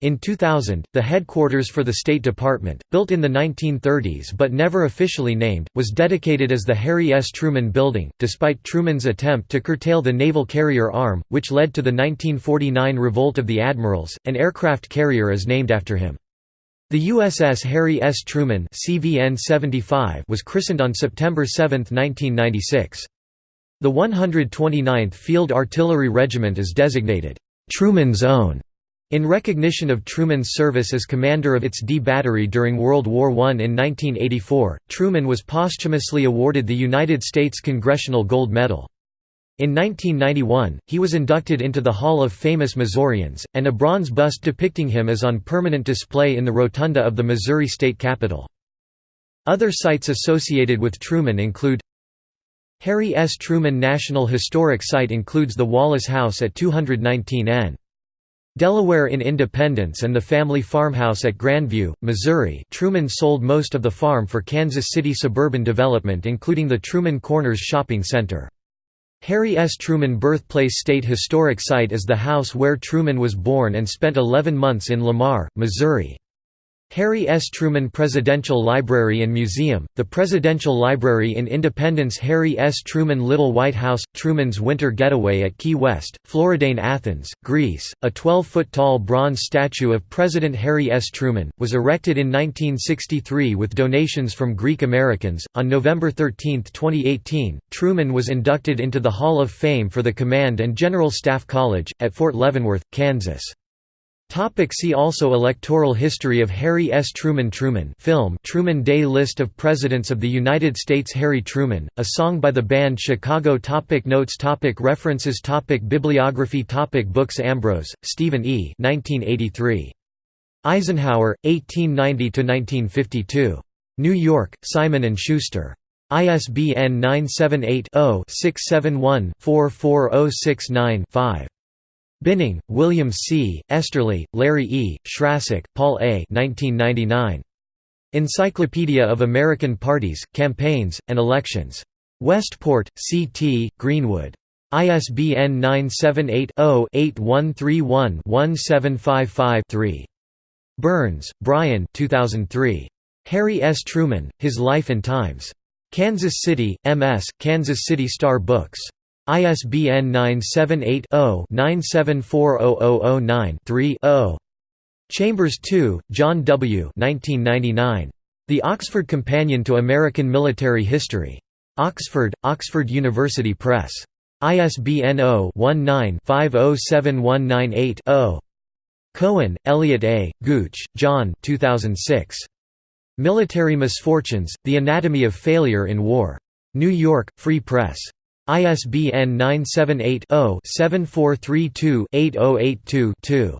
[SPEAKER 1] In 2000, the headquarters for the State Department, built in the 1930s but never officially named, was dedicated as the Harry S. Truman Building, despite Truman's attempt to curtail the naval carrier arm, which led to the 1949 Revolt of the Admirals. An aircraft carrier is named after him. The USS Harry S. Truman CVN 75 was christened on September 7, 1996. The 129th Field Artillery Regiment is designated, "'Truman's Own' In recognition of Truman's service as commander of its D Battery during World War I in 1984, Truman was posthumously awarded the United States Congressional Gold Medal. In 1991, he was inducted into the Hall of Famous Missourians, and a bronze bust depicting him is on permanent display in the rotunda of the Missouri State Capitol. Other sites associated with Truman include Harry S. Truman National Historic Site includes the Wallace House at 219 N. Delaware in Independence and the family farmhouse at Grandview, Missouri Truman sold most of the farm for Kansas City suburban development including the Truman Corners Shopping Center. Harry S. Truman Birthplace State Historic Site is the house where Truman was born and spent 11 months in Lamar, Missouri. Harry S. Truman Presidential Library and Museum, the Presidential Library in Independence Harry S. Truman Little White House, Truman's Winter Getaway at Key West, Floridane Athens, Greece, a 12-foot-tall bronze statue of President Harry S. Truman, was erected in 1963 with donations from Greek Americans. On November 13, 2018, Truman was inducted into the Hall of Fame for the Command and General Staff College, at Fort Leavenworth, Kansas. Topic see also Electoral history of Harry S. Truman Truman film Truman Day List of Presidents of the United States Harry Truman, a song by the band Chicago topic Notes topic References topic Bibliography topic Books Ambrose, Stephen E. 1983. Eisenhower, 1890–1952. New York, Simon & Schuster. ISBN 978-0-671-44069-5. Binning, William C., Esterly, Larry E., Schrasek, Paul A. 1999. Encyclopedia of American Parties, Campaigns, and Elections. Westport, C.T., Greenwood. ISBN 978-0-8131-1755-3. Burns, Brian 2003. Harry S. Truman, His Life and Times. Kansas City, M.S., Kansas City Star Books. ISBN 978-0-9740009-3-0. Chambers II, John W. 1999. The Oxford Companion to American Military History. Oxford, Oxford University Press. ISBN 0-19-507198-0. Cohen, Elliot A., Gooch, John 2006. Military Misfortunes, The Anatomy of Failure in War. New York, Free Press. ISBN 978-0-7432-8082-2.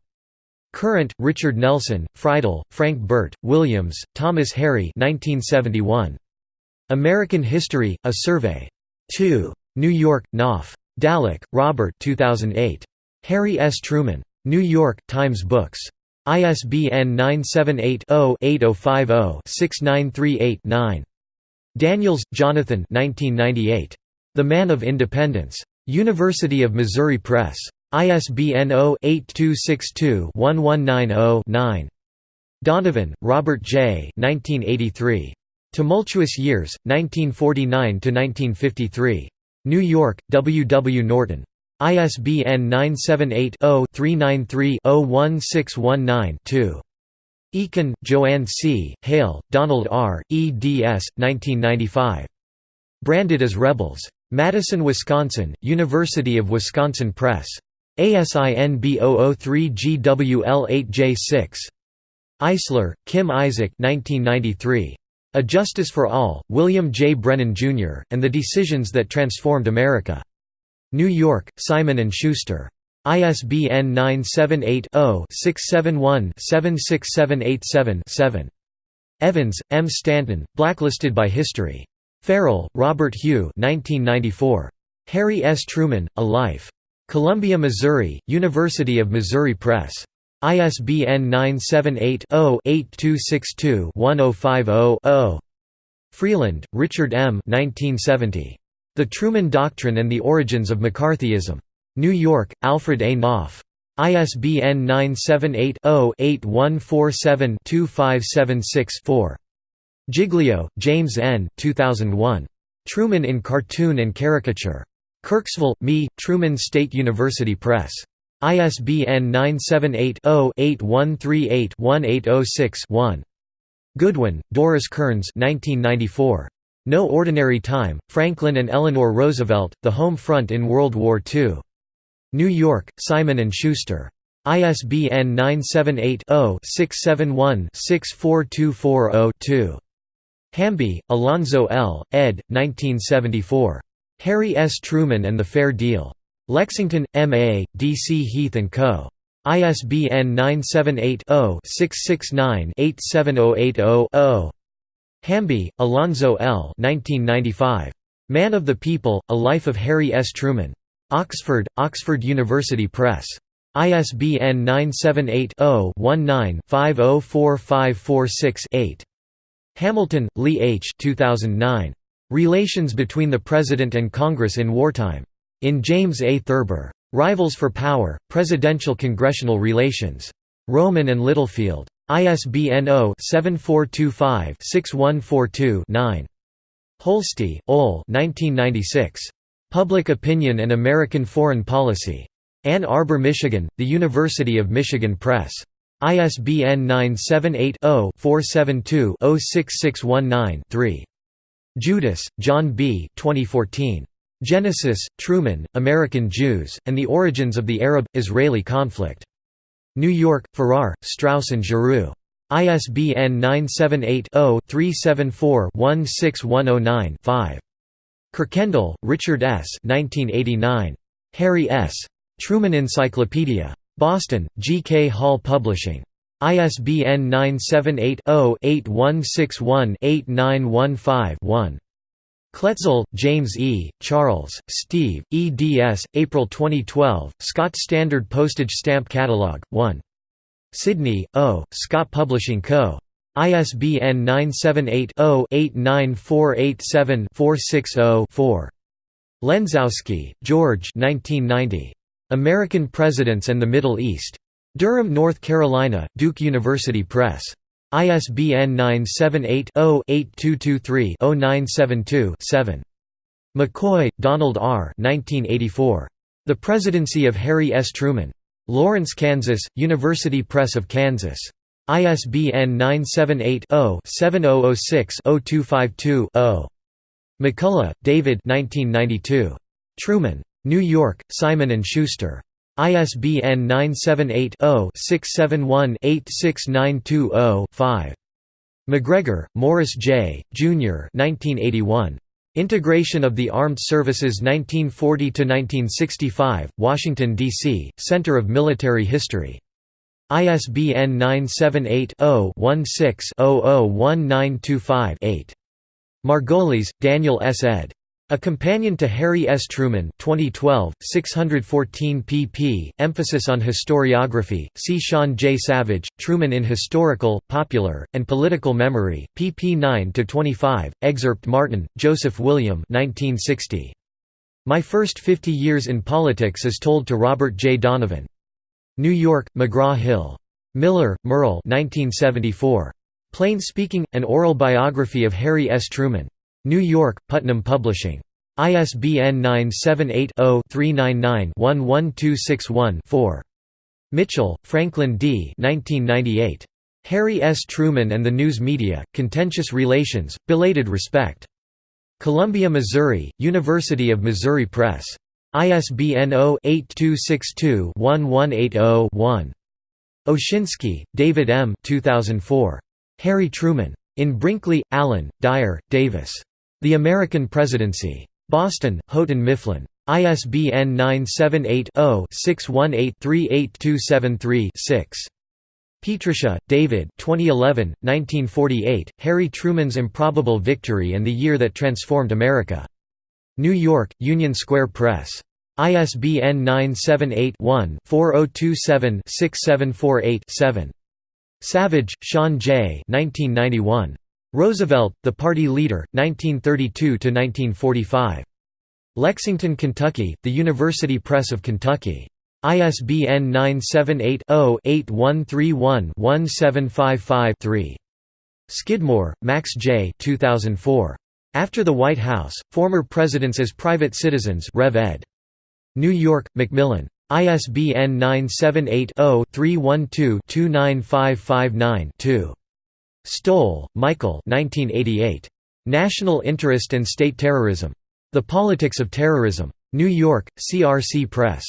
[SPEAKER 1] Current, Richard Nelson, Friedel, Frank Burt, Williams, Thomas Harry 1971. American History, A Survey. 2. New York, Knopf. Dallek, Robert 2008. Harry S. Truman. New York, Times Books. ISBN 978 0 8050 6938 9. Daniels, Jonathan 1998. The Man of Independence. University of Missouri Press. ISBN 0-8262-1190-9. Donovan, Robert J. 1983. Tumultuous Years, 1949–1953. New York, W. W. Norton. ISBN 978-0-393-01619-2. Eakin, Joanne C., Hale, Donald R., eds. 1995. Branded as Rebels. Madison, Wisconsin, University of Wisconsin Press. ASIN B003GWL8J6. Eisler, Kim Isaac 1993. A Justice for All, William J. Brennan, Jr., and the Decisions That Transformed America. New York, Simon & Schuster. ISBN 978 0 671 76787 7. Evans, M. Stanton, Blacklisted by History. Farrell, Robert Hugh 1994. Harry S. Truman, A Life. Columbia, Missouri, University of Missouri Press. ISBN 978-0-8262-1050-0. Freeland, Richard M. 1970. The Truman Doctrine and the Origins of McCarthyism. New York, Alfred A. Knopf. ISBN 978-0-8147-2576-4. Giglio, James N. 2001. Truman in Cartoon and Caricature. Kirksville, Me, Truman State University Press. ISBN 978-0-8138-1806-1. Goodwin, Doris Kearns 1994. No Ordinary Time, Franklin and Eleanor Roosevelt, The Home Front in World War II. New York, Simon & Schuster. ISBN 978 0 671 64240 Hamby, Alonzo L., ed. 1974. Harry S. Truman and the Fair Deal. Lexington, M.A., D.C. Heath & Co. ISBN 978-0-669-87080-0. Hamby, Alonzo L. 1995. Man of the People, A Life of Harry S. Truman. Oxford, Oxford University Press. ISBN 978 0 19 504546 8. Hamilton, Lee H. 2009. Relations between the President and Congress in Wartime. In James A. Thurber. Rivals for Power, Presidential-Congressional Relations. Rowman and Littlefield. ISBN 0-7425-6142-9. Holsti, Ole Public Opinion and American Foreign Policy. Ann Arbor, Michigan, The University of Michigan Press. ISBN 978-0-472-06619-3. Judis, John B. 2014. Genesis, Truman, American Jews, and the Origins of the Arab-Israeli Conflict. New York, Farrar, Straus and Giroux. ISBN 978-0-374-16109-5. Kirkendall, Richard S. 1989. Harry S. Truman Encyclopedia. Boston, G. K. Hall Publishing. ISBN 978-0-8161-8915-1. Kloetzel, James E., Charles, Steve, eds. April 2012, Scott Standard Postage Stamp Catalog, 1. Sidney, O., Scott Publishing Co. ISBN 978-0-89487-460-4. Lenczowski, George American Presidents and the Middle East. Durham, North Carolina, Duke University Press. ISBN 978-0-8223-0972-7. McCoy, Donald R. 1984. The Presidency of Harry S. Truman. Lawrence, Kansas, University Press of Kansas. ISBN 978-0-7006-0252-0. McCullough, David Truman. New York, Simon & Schuster. ISBN 978-0-671-86920-5. McGregor, Morris J., Jr. 1981. Integration of the Armed Services 1940–1965, Washington, D.C., Center of Military History. ISBN 978-0-16-001925-8. Margolies, Daniel S. ed. A Companion to Harry S. Truman 2012, 614 pp. Emphasis on historiography, see Sean J. Savage, Truman in Historical, Popular, and Political Memory, pp 9–25, excerpt Martin, Joseph William 1960. My First Fifty Years in Politics is Told to Robert J. Donovan. New York, McGraw-Hill. Miller, Merle 1974. Plain Speaking, An Oral Biography of Harry S. Truman. New York, Putnam Publishing. ISBN 978-0-399-11261-4. Mitchell, Franklin D. 1998. Harry S. Truman and the News Media, Contentious Relations, Belated Respect. Columbia, Missouri, University of Missouri Press. ISBN 0-8262-1180-1. Oshinsky, David M. 2004. Harry Truman. In Brinkley, Alan, Dyer, Davis. The American Presidency. Boston, Houghton Mifflin. ISBN 978-0-618-38273-6. Pietrusza, David 2011, 1948, Harry Truman's Improbable Victory and the Year That Transformed America. New York, Union Square Press. ISBN 978-1-4027-6748-7. Savage, Sean J. 1991. Roosevelt, the party leader, 1932–1945. Lexington, Kentucky, The University Press of Kentucky. ISBN 978-0-8131-1755-3. Skidmore, Max J. 2004. After the White House, Former Presidents as Private Citizens Rev ed. New York, Macmillan. ISBN 978 0 312 29559 2. Stohl, Michael 1988. National Interest and State Terrorism. The Politics of Terrorism. New York, CRC Press.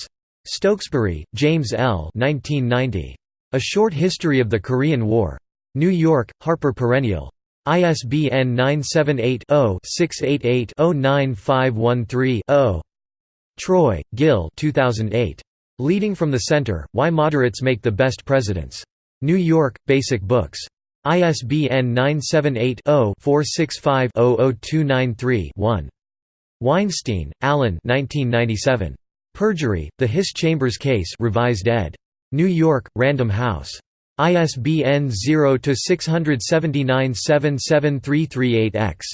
[SPEAKER 1] Stokesbury, James L. 1990. A Short History of the Korean War. New York, Harper Perennial. ISBN 978-0-688-09513-0. Troy, Gil 2008. Leading from the Center, Why Moderates Make the Best Presidents. New York, Basic Books. ISBN 978-0-465-00293-1. Weinstein, Allen Perjury, The Hiss Chambers Case revised ed. New York, Random House. ISBN 0-679-77338-X.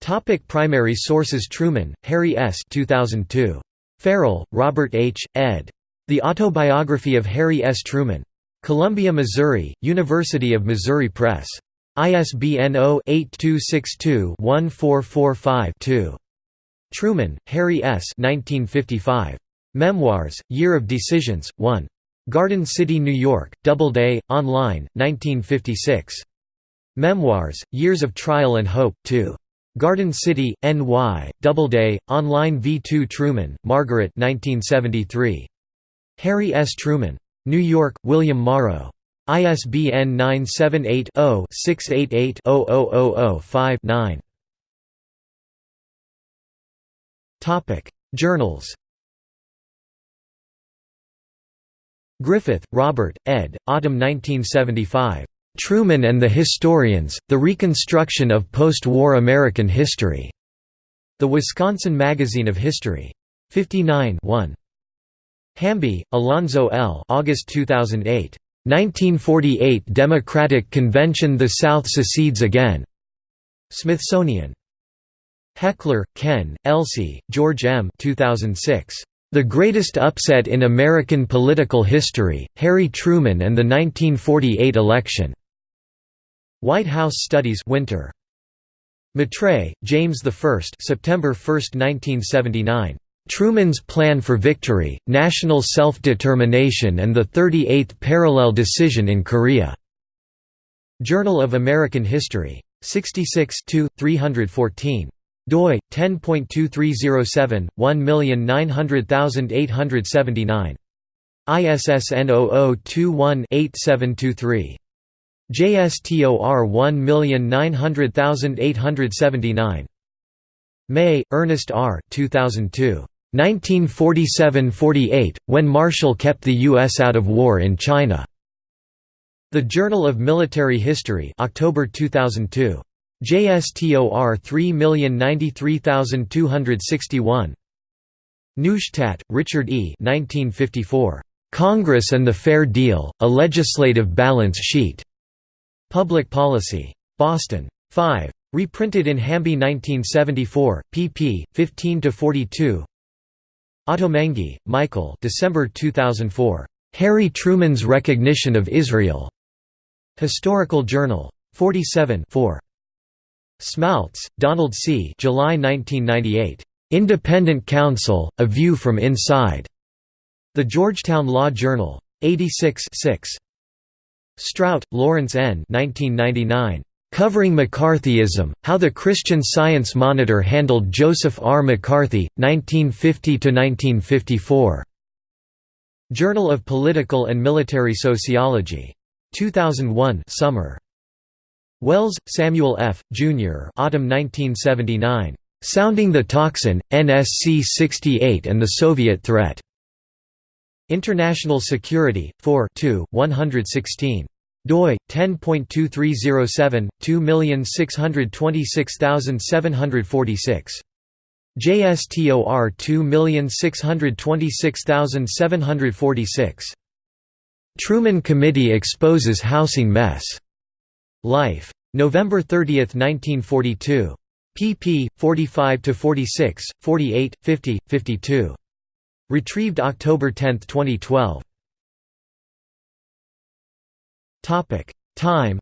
[SPEAKER 1] Topic primary sources Truman, Harry S. 2002. Farrell, Robert H., ed. The Autobiography of Harry S. Truman. Columbia, Missouri, University of Missouri Press. ISBN 0-8262-1445-2. Truman, Harry S. 1955. Memoirs, Year of Decisions, 1. Garden City, New York, Doubleday, online, 1956. Memoirs, Years of Trial and Hope, 2. Garden City, NY, Doubleday, online V2 Truman, Margaret 1973. Harry S. Truman. New York, William Morrow. ISBN 978-0-688-00005-9. Journals Griffith, Robert, ed., Autumn 1975. Truman and the Historians, The Reconstruction of Post-War American History. The Wisconsin Magazine of History. 59 1. Hamby, Alonzo L. August 2008. 1948 Democratic Convention The South Secedes Again. Smithsonian. Hechler, Ken, Elsey, George M. 2006. The Greatest Upset in American Political History, Harry Truman and the 1948 Election. White House Studies Winter. Matray, James I September 1, 1979. Truman's Plan for Victory, National Self-Determination and the 38th Parallel Decision in Korea. Journal of American History. 66 314 doi 10.2307 1900879 ISSN 0021-8723 JSTOR 1900879 May, Ernest R. 2002. 1947–48, when Marshall kept the U.S. out of war in China. The Journal of Military History October 2002. JSTOR 3093261 Neustadt, Richard E. 1954. Congress and the Fair Deal, A Legislative Balance Sheet. Public Policy. Boston. 5. Reprinted in Hamby 1974, pp. 15–42 Ottolenghi, Michael December 2004. Harry Truman's Recognition of Israel. Historical Journal. 47 4. Smaltz, Donald C. July 1998. Independent Counsel, A View from Inside. The Georgetown Law Journal. 86 6. Strout, Lawrence N. 1999. Covering McCarthyism, How the Christian Science Monitor Handled Joseph R. McCarthy, 1950–1954. Journal of Political and Military Sociology. 2001 summer. Wells, Samuel F., Jr. Autumn 1979. Sounding the Tocsin, NSC 68 and the Soviet Threat. International Security, 4 116 doi 10.2307 2626746 JSTOR 2626746 Truman Committee exposes housing mess. Life. November 30, 1942. pp. 45 to 46 48, 50, 52. Retrieved October 10, 2012. Topic: Time.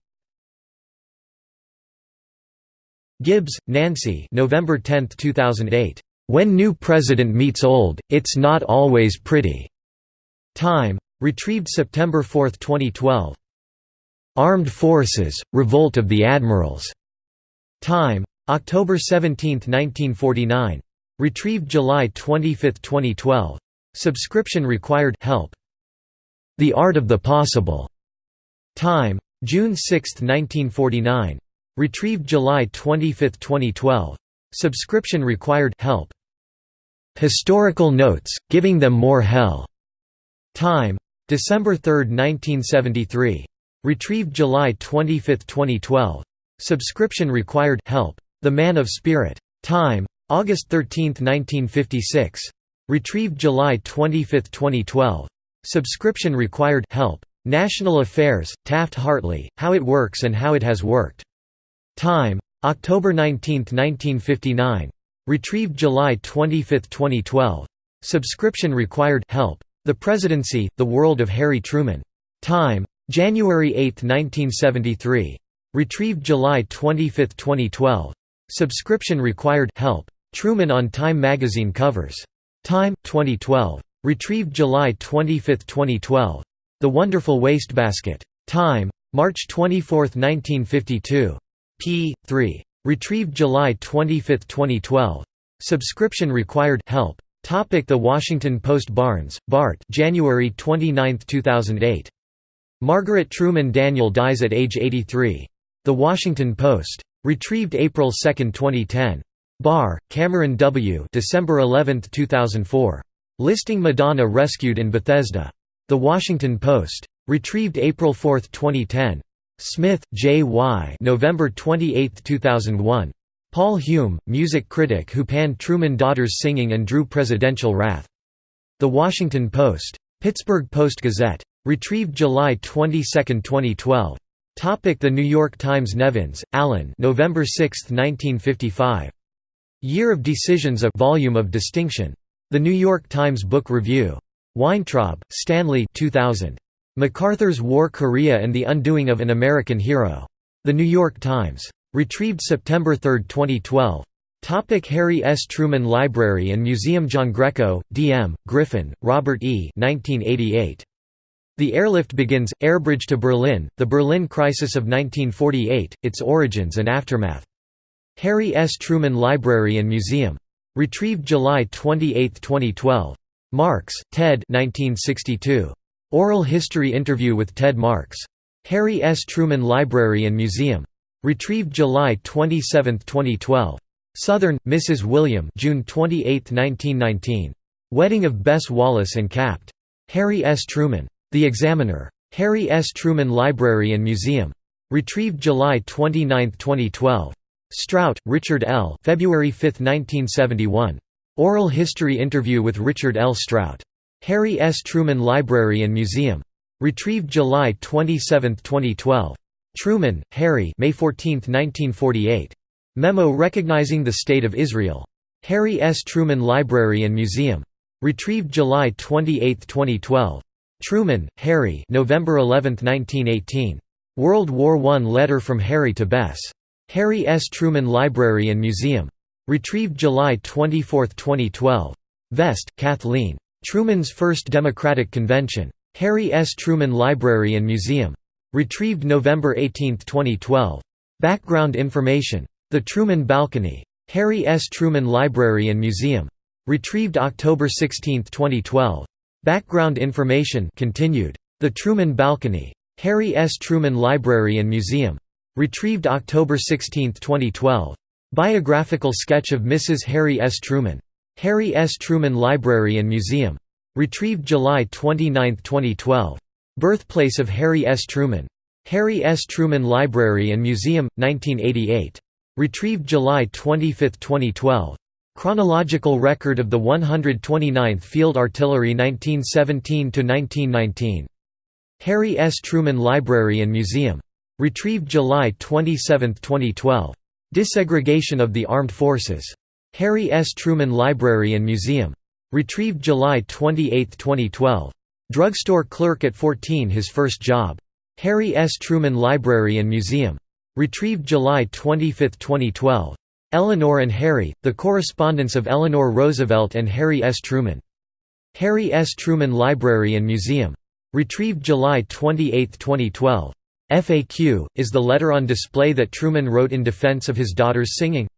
[SPEAKER 1] Gibbs, Nancy. November 10, 2008. When New President Meets Old, It's Not Always Pretty. Time. Retrieved September 4, 2012. Armed Forces: Revolt of the Admirals. Time. October 17, 1949. Retrieved July 25, 2012. Subscription required help. The Art of the Possible. Time. June 6, 1949. Retrieved July 25, 2012. Subscription required help. Historical notes, giving them more hell. Time. December 3, 1973. Retrieved July 25, 2012. Subscription required help. The Man of Spirit. Time. August 13, 1956. Retrieved July 25, 2012. Subscription required help. National Affairs, Taft-Hartley, How It Works and How It Has Worked. Time. October 19, 1959. Retrieved July 25, 2012. Subscription required help. The Presidency, The World of Harry Truman. Time. January 8, 1973. Retrieved July 25, 2012. Subscription required help. Truman on Time magazine covers. Time, 2012. Retrieved July 25, 2012. The Wonderful Wastebasket. Time. March 24, 1952. p. 3. Retrieved July 25, 2012. Subscription required help. Topic the Washington Post Barnes, Bart January 29, 2008. Margaret Truman Daniel dies at age 83. The Washington Post. Retrieved April 2, 2010. Barr, Cameron W. December 11, 2004. Listing Madonna rescued in Bethesda. The Washington Post. Retrieved April 4, 2010. Smith, J. Y. November 28, 2001. Paul Hume, music critic who panned Truman Daughters singing and drew presidential wrath. The Washington Post. Pittsburgh Post-Gazette. Retrieved July 22, 2012. Topic the New York Times Nevins, Allan November 6, 1955. Year of Decisions A Volume of Distinction. The New York Times Book Review. Weintraub, Stanley 2000. MacArthur's War Korea and the Undoing of an American Hero. The New York Times. Retrieved September 3, 2012. Topic Harry S. Truman Library and Museum Giangreco, D.M., Griffin, Robert E. 1988. The airlift begins, Airbridge to Berlin, the Berlin Crisis of 1948, its origins and aftermath. Harry S. Truman Library and Museum. Retrieved July 28, 2012. Marks, Ted 1962. Oral History Interview with Ted Marks. Harry S. Truman Library and Museum. Retrieved July 27, 2012. Southern, Mrs. William June 28, 1919. Wedding of Bess Wallace and Capt. Harry S. Truman. The Examiner. Harry S. Truman Library and Museum. Retrieved July 29, 2012. Strout, Richard L. February 5, 1971. Oral History Interview with Richard L. Strout. Harry S. Truman Library and Museum. Retrieved July 27, 2012. Truman, Harry May 14, 1948. Memo recognizing the State of Israel. Harry S. Truman Library and Museum. Retrieved July 28, 2012. Truman, Harry November 11, 1918. World War I Letter from Harry to Bess. Harry S. Truman Library and Museum. Retrieved July 24, 2012. Vest, Kathleen. Truman's First Democratic Convention. Harry S. Truman Library and Museum. Retrieved November 18, 2012. Background information. The Truman Balcony. Harry S. Truman Library and Museum. Retrieved October 16, 2012. Background information continued. The Truman Balcony. Harry S. Truman Library and Museum. Retrieved October 16, 2012. Biographical sketch of Mrs. Harry S. Truman. Harry S. Truman Library and Museum. Retrieved July 29, 2012. Birthplace of Harry S. Truman. Harry S. Truman Library and Museum, 1988. Retrieved July 25, 2012. Chronological record of the 129th Field Artillery 1917–1919. Harry S. Truman Library and Museum. Retrieved July 27, 2012. Desegregation of the Armed Forces. Harry S. Truman Library and Museum. Retrieved July 28, 2012. Drugstore clerk at 14 his first job. Harry S. Truman Library and Museum. Retrieved July 25, 2012. Eleanor and Harry, The Correspondence of Eleanor Roosevelt and Harry S. Truman. Harry S. Truman Library and Museum. Retrieved July 28, 2012. FAQ, is the letter on display that Truman wrote in defense of his daughter's singing?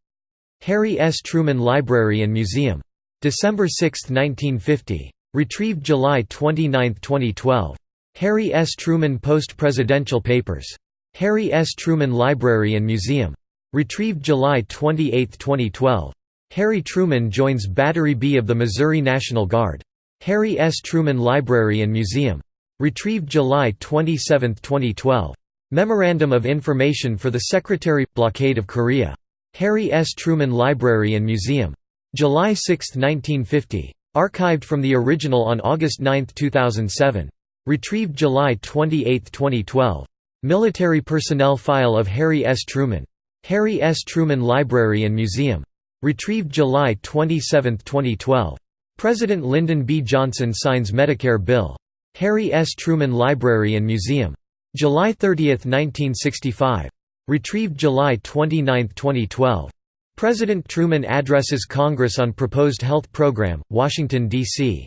[SPEAKER 1] Harry S. Truman Library and Museum. December 6, 1950. Retrieved July 29, 2012. Harry S. Truman Post-Presidential Papers. Harry S. Truman Library and Museum. Retrieved July 28, 2012. Harry Truman joins Battery B of the Missouri National Guard. Harry S. Truman Library and Museum. Retrieved July 27, 2012. Memorandum of Information for the Secretary – Blockade of Korea. Harry S. Truman Library and Museum. July 6, 1950. Archived from the original on August 9, 2007. Retrieved July 28, 2012. Military Personnel File of Harry S. Truman. Harry S. Truman Library and Museum. Retrieved July 27, 2012. President Lyndon B. Johnson signs Medicare bill. Harry S. Truman Library and Museum. July 30, 1965. Retrieved July 29, 2012. President Truman addresses Congress on proposed health program, Washington, D.C.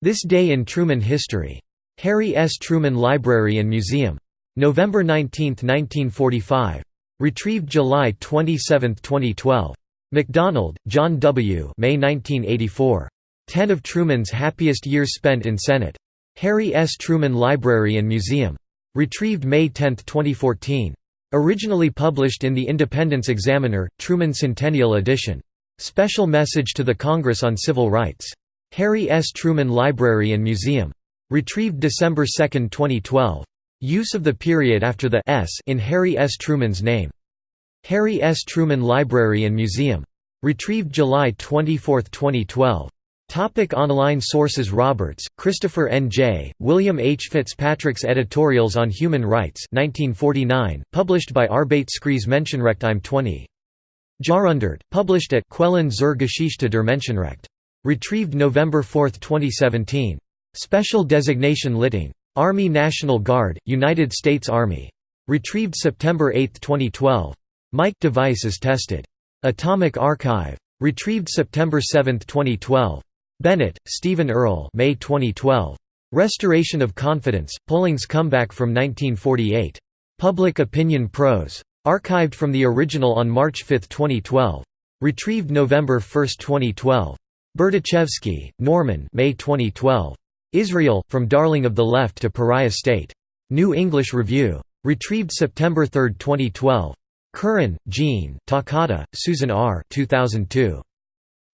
[SPEAKER 1] This Day in Truman History. Harry S. Truman Library and Museum. November 19, 1945. Retrieved July 27, 2012. McDonald, John W. May 1984. Ten of Truman's Happiest Years Spent in Senate. Harry S. Truman Library and Museum. Retrieved May 10, 2014. Originally published in the Independence Examiner, Truman Centennial Edition. Special Message to the Congress on Civil Rights. Harry S. Truman Library and Museum. Retrieved December 2, 2012. Use of the period after the S in Harry S. Truman's name. Harry S. Truman Library and Museum. Retrieved July 24, 2012. Topic online sources Roberts, Christopher N. J., William H. Fitzpatrick's Editorials on Human Rights 1949, published by Arbeitskreis Menschenrecht 20. Jahrhundert, published at Quellen zur Geschichte der Menschenrecht. Retrieved November 4, 2017. Special designation Litting. Army National Guard, United States Army. Retrieved September 8, 2012. Mike device is tested. Atomic Archive. Retrieved September 7, 2012. Bennett, Stephen Earle May 2012. Restoration of Confidence, Polling's Comeback from 1948. Public Opinion Pros. Archived from the original on March 5, 2012. Retrieved November 1, 2012. Berdichevsky, Norman May 2012. Israel, From Darling of the Left to Pariah State. New English Review. Retrieved September 3, 2012. Curran, Jean, Takata, Susan R. 2002.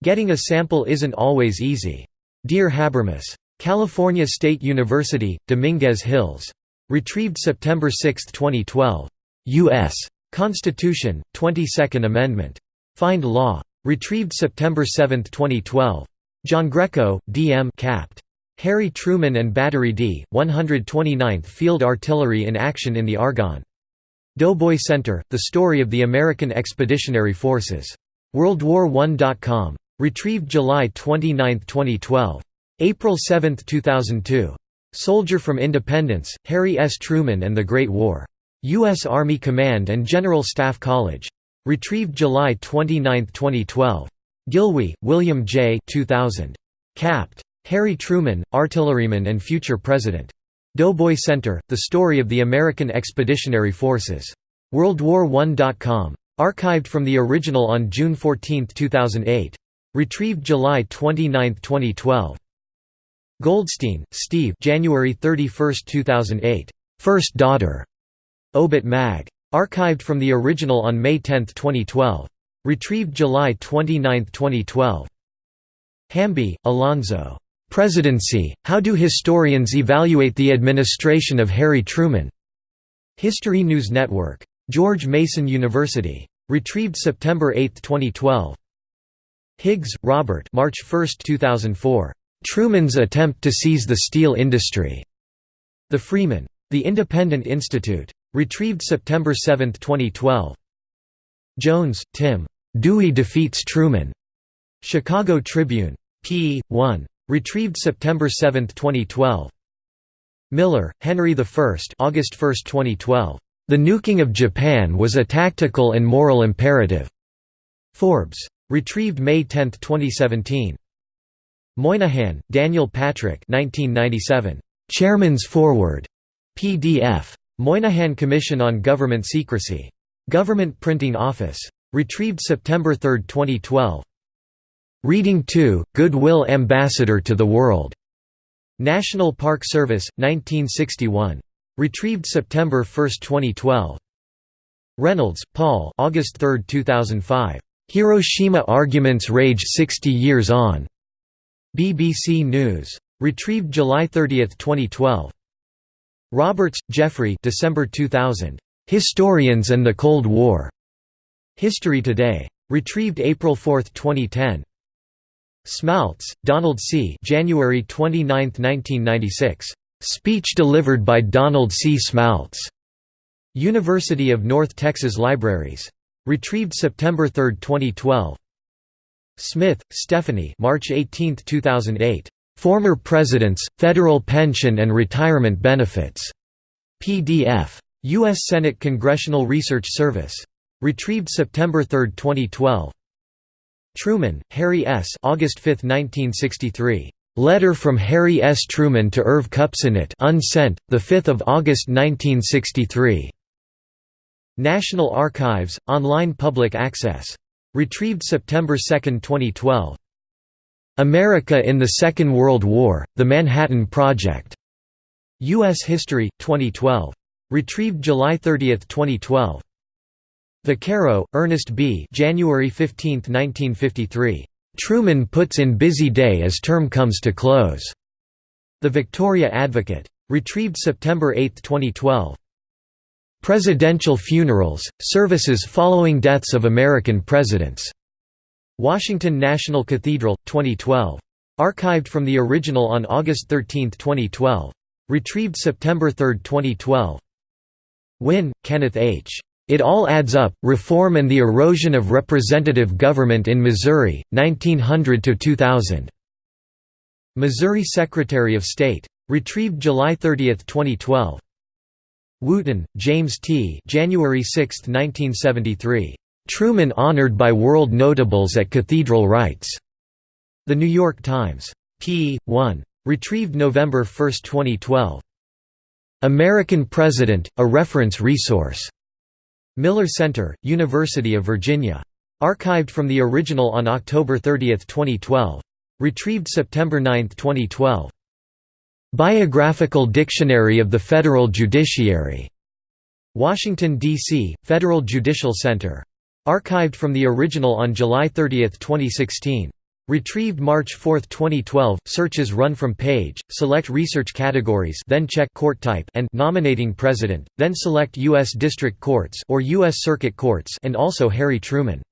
[SPEAKER 1] Getting a Sample Isn't Always Easy. Dear Habermas. California State University, Dominguez Hills. Retrieved September 6, 2012. U.S. Constitution, 22nd Amendment. Find Law. Retrieved September 7, 2012. Giangreco, D. M. Capt. Harry Truman and Battery D, 129th Field Artillery in action in the Argonne. Doughboy Center, The Story of the American Expeditionary Forces. WorldWar1.com. Retrieved July 29, 2012. April 7, 2002. Soldier from Independence, Harry S. Truman and the Great War. U.S. Army Command and General Staff College. Retrieved July 29, 2012. Gilwey, William J. 2000. Capt. Harry Truman, Artilleryman and Future President. Doughboy Center, The Story of the American Expeditionary Forces. WorldWar1.com. Archived from the original on June 14, 2008. Retrieved July 29, 2012. Goldstein, Steve January 31, 2008. First Daughter. Obit Mag. Archived from the original on May 10, 2012. Retrieved July 29, 2012. Hamby, Alonzo. Presidency, How Do Historians Evaluate the Administration of Harry Truman? History News Network. George Mason University. Retrieved September 8, 2012. Higgs, Robert March 1, 2004. Truman's Attempt to Seize the Steel Industry. The Freeman. The Independent Institute. Retrieved September 7, 2012. Jones, Tim. Dewey Defeats Truman. Chicago Tribune. p. 1. Retrieved September 7, 2012. Miller, Henry I August 1, 2012. The nuking of Japan was a tactical and moral imperative. Forbes. Retrieved May 10, 2017. Moynihan, Daniel Patrick 1997. Chairman's Foreword. PDF. Moynihan Commission on Government Secrecy. Government Printing Office. Retrieved September 3, 2012. Reading 2, Goodwill Ambassador to the World. National Park Service, 1961. Retrieved September 1, 2012. Reynolds, Paul August 3, 2005. Hiroshima Arguments Rage 60 Years On. BBC News. Retrieved July 30, 2012. Roberts, Jeffrey December 2000. Historians and the Cold War. History Today. Retrieved April 4, 2010. Smaltz, Donald C. January 29, 1996. Speech delivered by Donald C. Smaltz. University of North Texas Libraries. Retrieved September 3, 2012. Smith, Stephanie March 18, 2008. Former Presidents, Federal Pension and Retirement Benefits. PDF. U.S. Senate Congressional Research Service. Retrieved September 3, 2012. Truman, Harry S. August 5, 1963. Letter from Harry S. Truman to Irv Kupcinet unsent, 5 August 1963. National Archives, online public access. Retrieved September 2, 2012. America in the Second World War, The Manhattan Project. U.S. History, 2012. Retrieved July 30, 2012. Vaccaro, Ernest B. January 15, 1953. Truman puts in busy day as term comes to close. The Victoria Advocate. Retrieved September 8, 2012. Presidential Funerals, Services Following Deaths of American Presidents. Washington National Cathedral, 2012. Archived from the original on August 13, 2012. Retrieved September 3, 2012. Wynne, Kenneth H. It All Adds Up, Reform and the Erosion of Representative Government in Missouri, 1900–2000. Missouri Secretary of State. Retrieved July 30, 2012. Wooten, James T. January 6, 1973. Truman honored by world notables at Cathedral Rites. The New York Times. p. 1. Retrieved November 1, 2012. American President, a reference resource. Miller Center, University of Virginia. Archived from the original on October 30, 2012. Retrieved September 9, 2012. Biographical Dictionary of the Federal Judiciary. Washington, D.C., Federal Judicial Center. Archived from the original on July 30, 2016. Retrieved March 4, 2012. Searches run from page, select research categories, then check court type and nominating president, then select U.S. District Courts or U.S. Circuit Courts and also Harry Truman.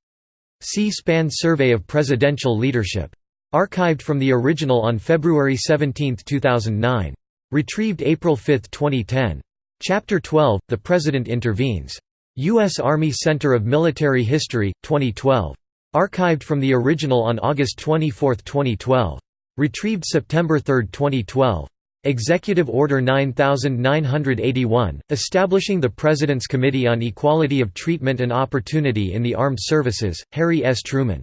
[SPEAKER 1] C-SPAN Survey of Presidential Leadership. Archived from the original on February 17, 2009. Retrieved April 5, 2010. Chapter 12, The President Intervenes. U.S. Army Center of Military History, 2012. Archived from the original on August 24, 2012. Retrieved September 3, 2012. Executive Order 9981, establishing the President's Committee on Equality of Treatment and Opportunity in the Armed Services, Harry S. Truman.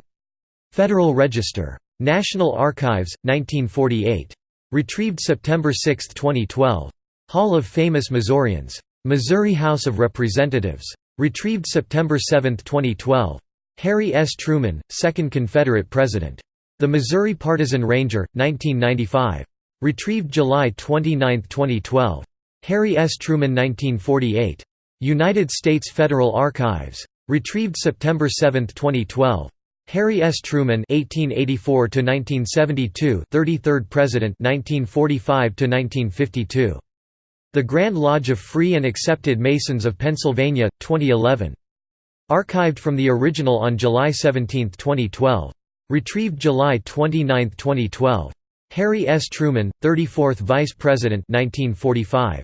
[SPEAKER 1] Federal Register. National Archives, 1948. Retrieved September 6, 2012. Hall of Famous Missourians. Missouri House of Representatives. Retrieved September 7, 2012. Harry S. Truman, 2nd Confederate President. The Missouri Partisan Ranger, 1995. Retrieved July 29, 2012. Harry S. Truman 1948. United States Federal Archives. Retrieved September 7, 2012. Harry S. Truman (1884–1972), 33rd President, 1945–1952. The Grand Lodge of Free and Accepted Masons of Pennsylvania, 2011. Archived from the original on July 17, 2012. Retrieved July 29, 2012. Harry S. Truman, 34th Vice President, 1945.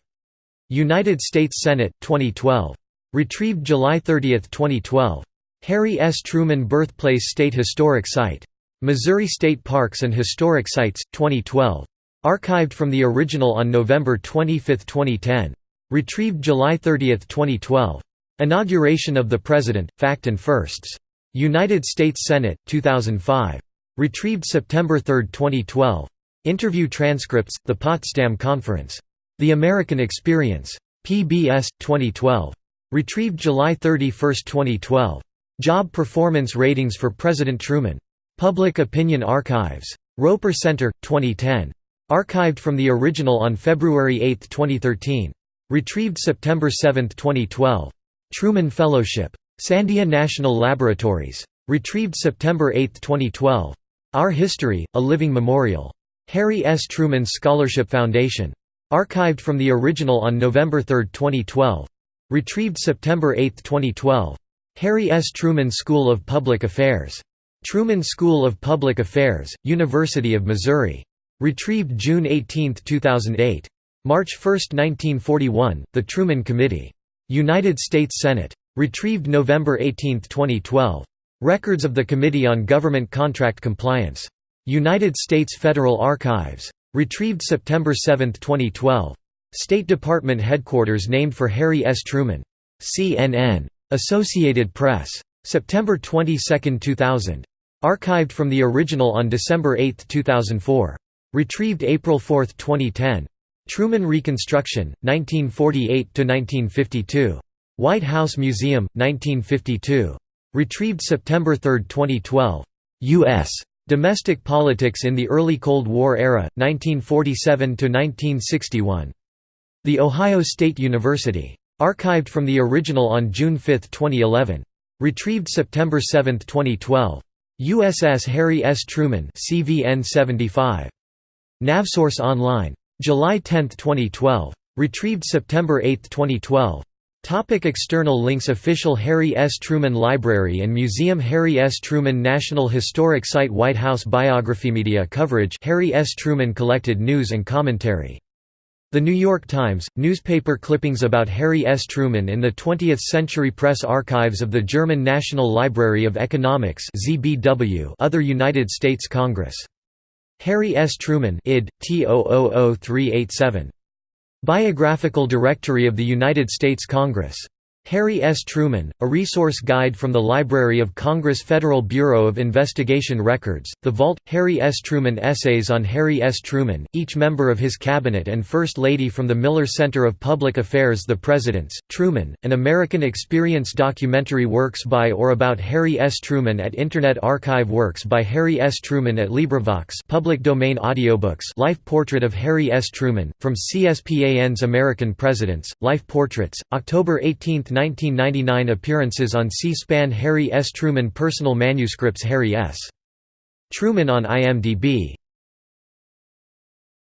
[SPEAKER 1] United States Senate, 2012. Retrieved July 30, 2012. Harry S. Truman Birthplace State Historic Site. Missouri State Parks and Historic Sites, 2012. Archived from the original on November 25, 2010. Retrieved July 30, 2012. Inauguration of the President, Fact and Firsts. United States Senate, 2005. Retrieved September 3, 2012. Interview transcripts, The Potsdam Conference. The American Experience. PBS, 2012. Retrieved July 31, 2012. Job Performance Ratings for President Truman. Public Opinion Archives. Roper Center, 2010. Archived from the original on February 8, 2013. Retrieved September 7, 2012. Truman Fellowship. Sandia National Laboratories. Retrieved September 8, 2012. Our History, A Living Memorial. Harry S. Truman Scholarship Foundation. Archived from the original on November 3, 2012. Retrieved September 8, 2012. Harry S. Truman School of Public Affairs. Truman School of Public Affairs, University of Missouri. Retrieved June 18, 2008. March 1, 1941, The Truman Committee. United States Senate. Retrieved November 18, 2012. Records of the Committee on Government Contract Compliance. United States Federal Archives. Retrieved September 7, 2012. State Department Headquarters named for Harry S. Truman. CNN. Associated Press. September 22, 2000. Archived from the original on December 8, 2004. Retrieved April 4, 2010. Truman Reconstruction, 1948–1952. White House Museum, 1952. Retrieved September 3, 2012. U.S. Domestic Politics in the Early Cold War Era, 1947–1961. The Ohio State University. Archived from the original on June 5, 2011. Retrieved September 7, 2012. USS Harry S. Truman CVN 75. Navsource Online. July 10, 2012. Retrieved September 8, 2012. Topic external links Official Harry S. Truman Library and Museum Harry S. Truman National Historic Site White House Biography Media coverage Harry S. Truman collected news and commentary. The New York Times, newspaper clippings about Harry S. Truman in the 20th Century Press Archives of the German National Library of Economics other United States Congress. Harry S. Truman id. T 000387. Biographical Directory of the United States Congress Harry S. Truman, a resource guide from the Library of Congress Federal Bureau of Investigation Records, The Vault, Harry S. Truman Essays on Harry S. Truman, each member of his cabinet and First Lady from the Miller Center of Public Affairs The Presidents, Truman, an American Experience documentary works by or about Harry S. Truman at Internet Archive Works by Harry S. Truman at LibriVox public domain audiobooks Life Portrait of Harry S. Truman, from CSPAN's American Presidents, Life Portraits, October 18, 1999 appearances on C-SPAN Harry S. Truman Personal manuscripts Harry S. Truman on IMDb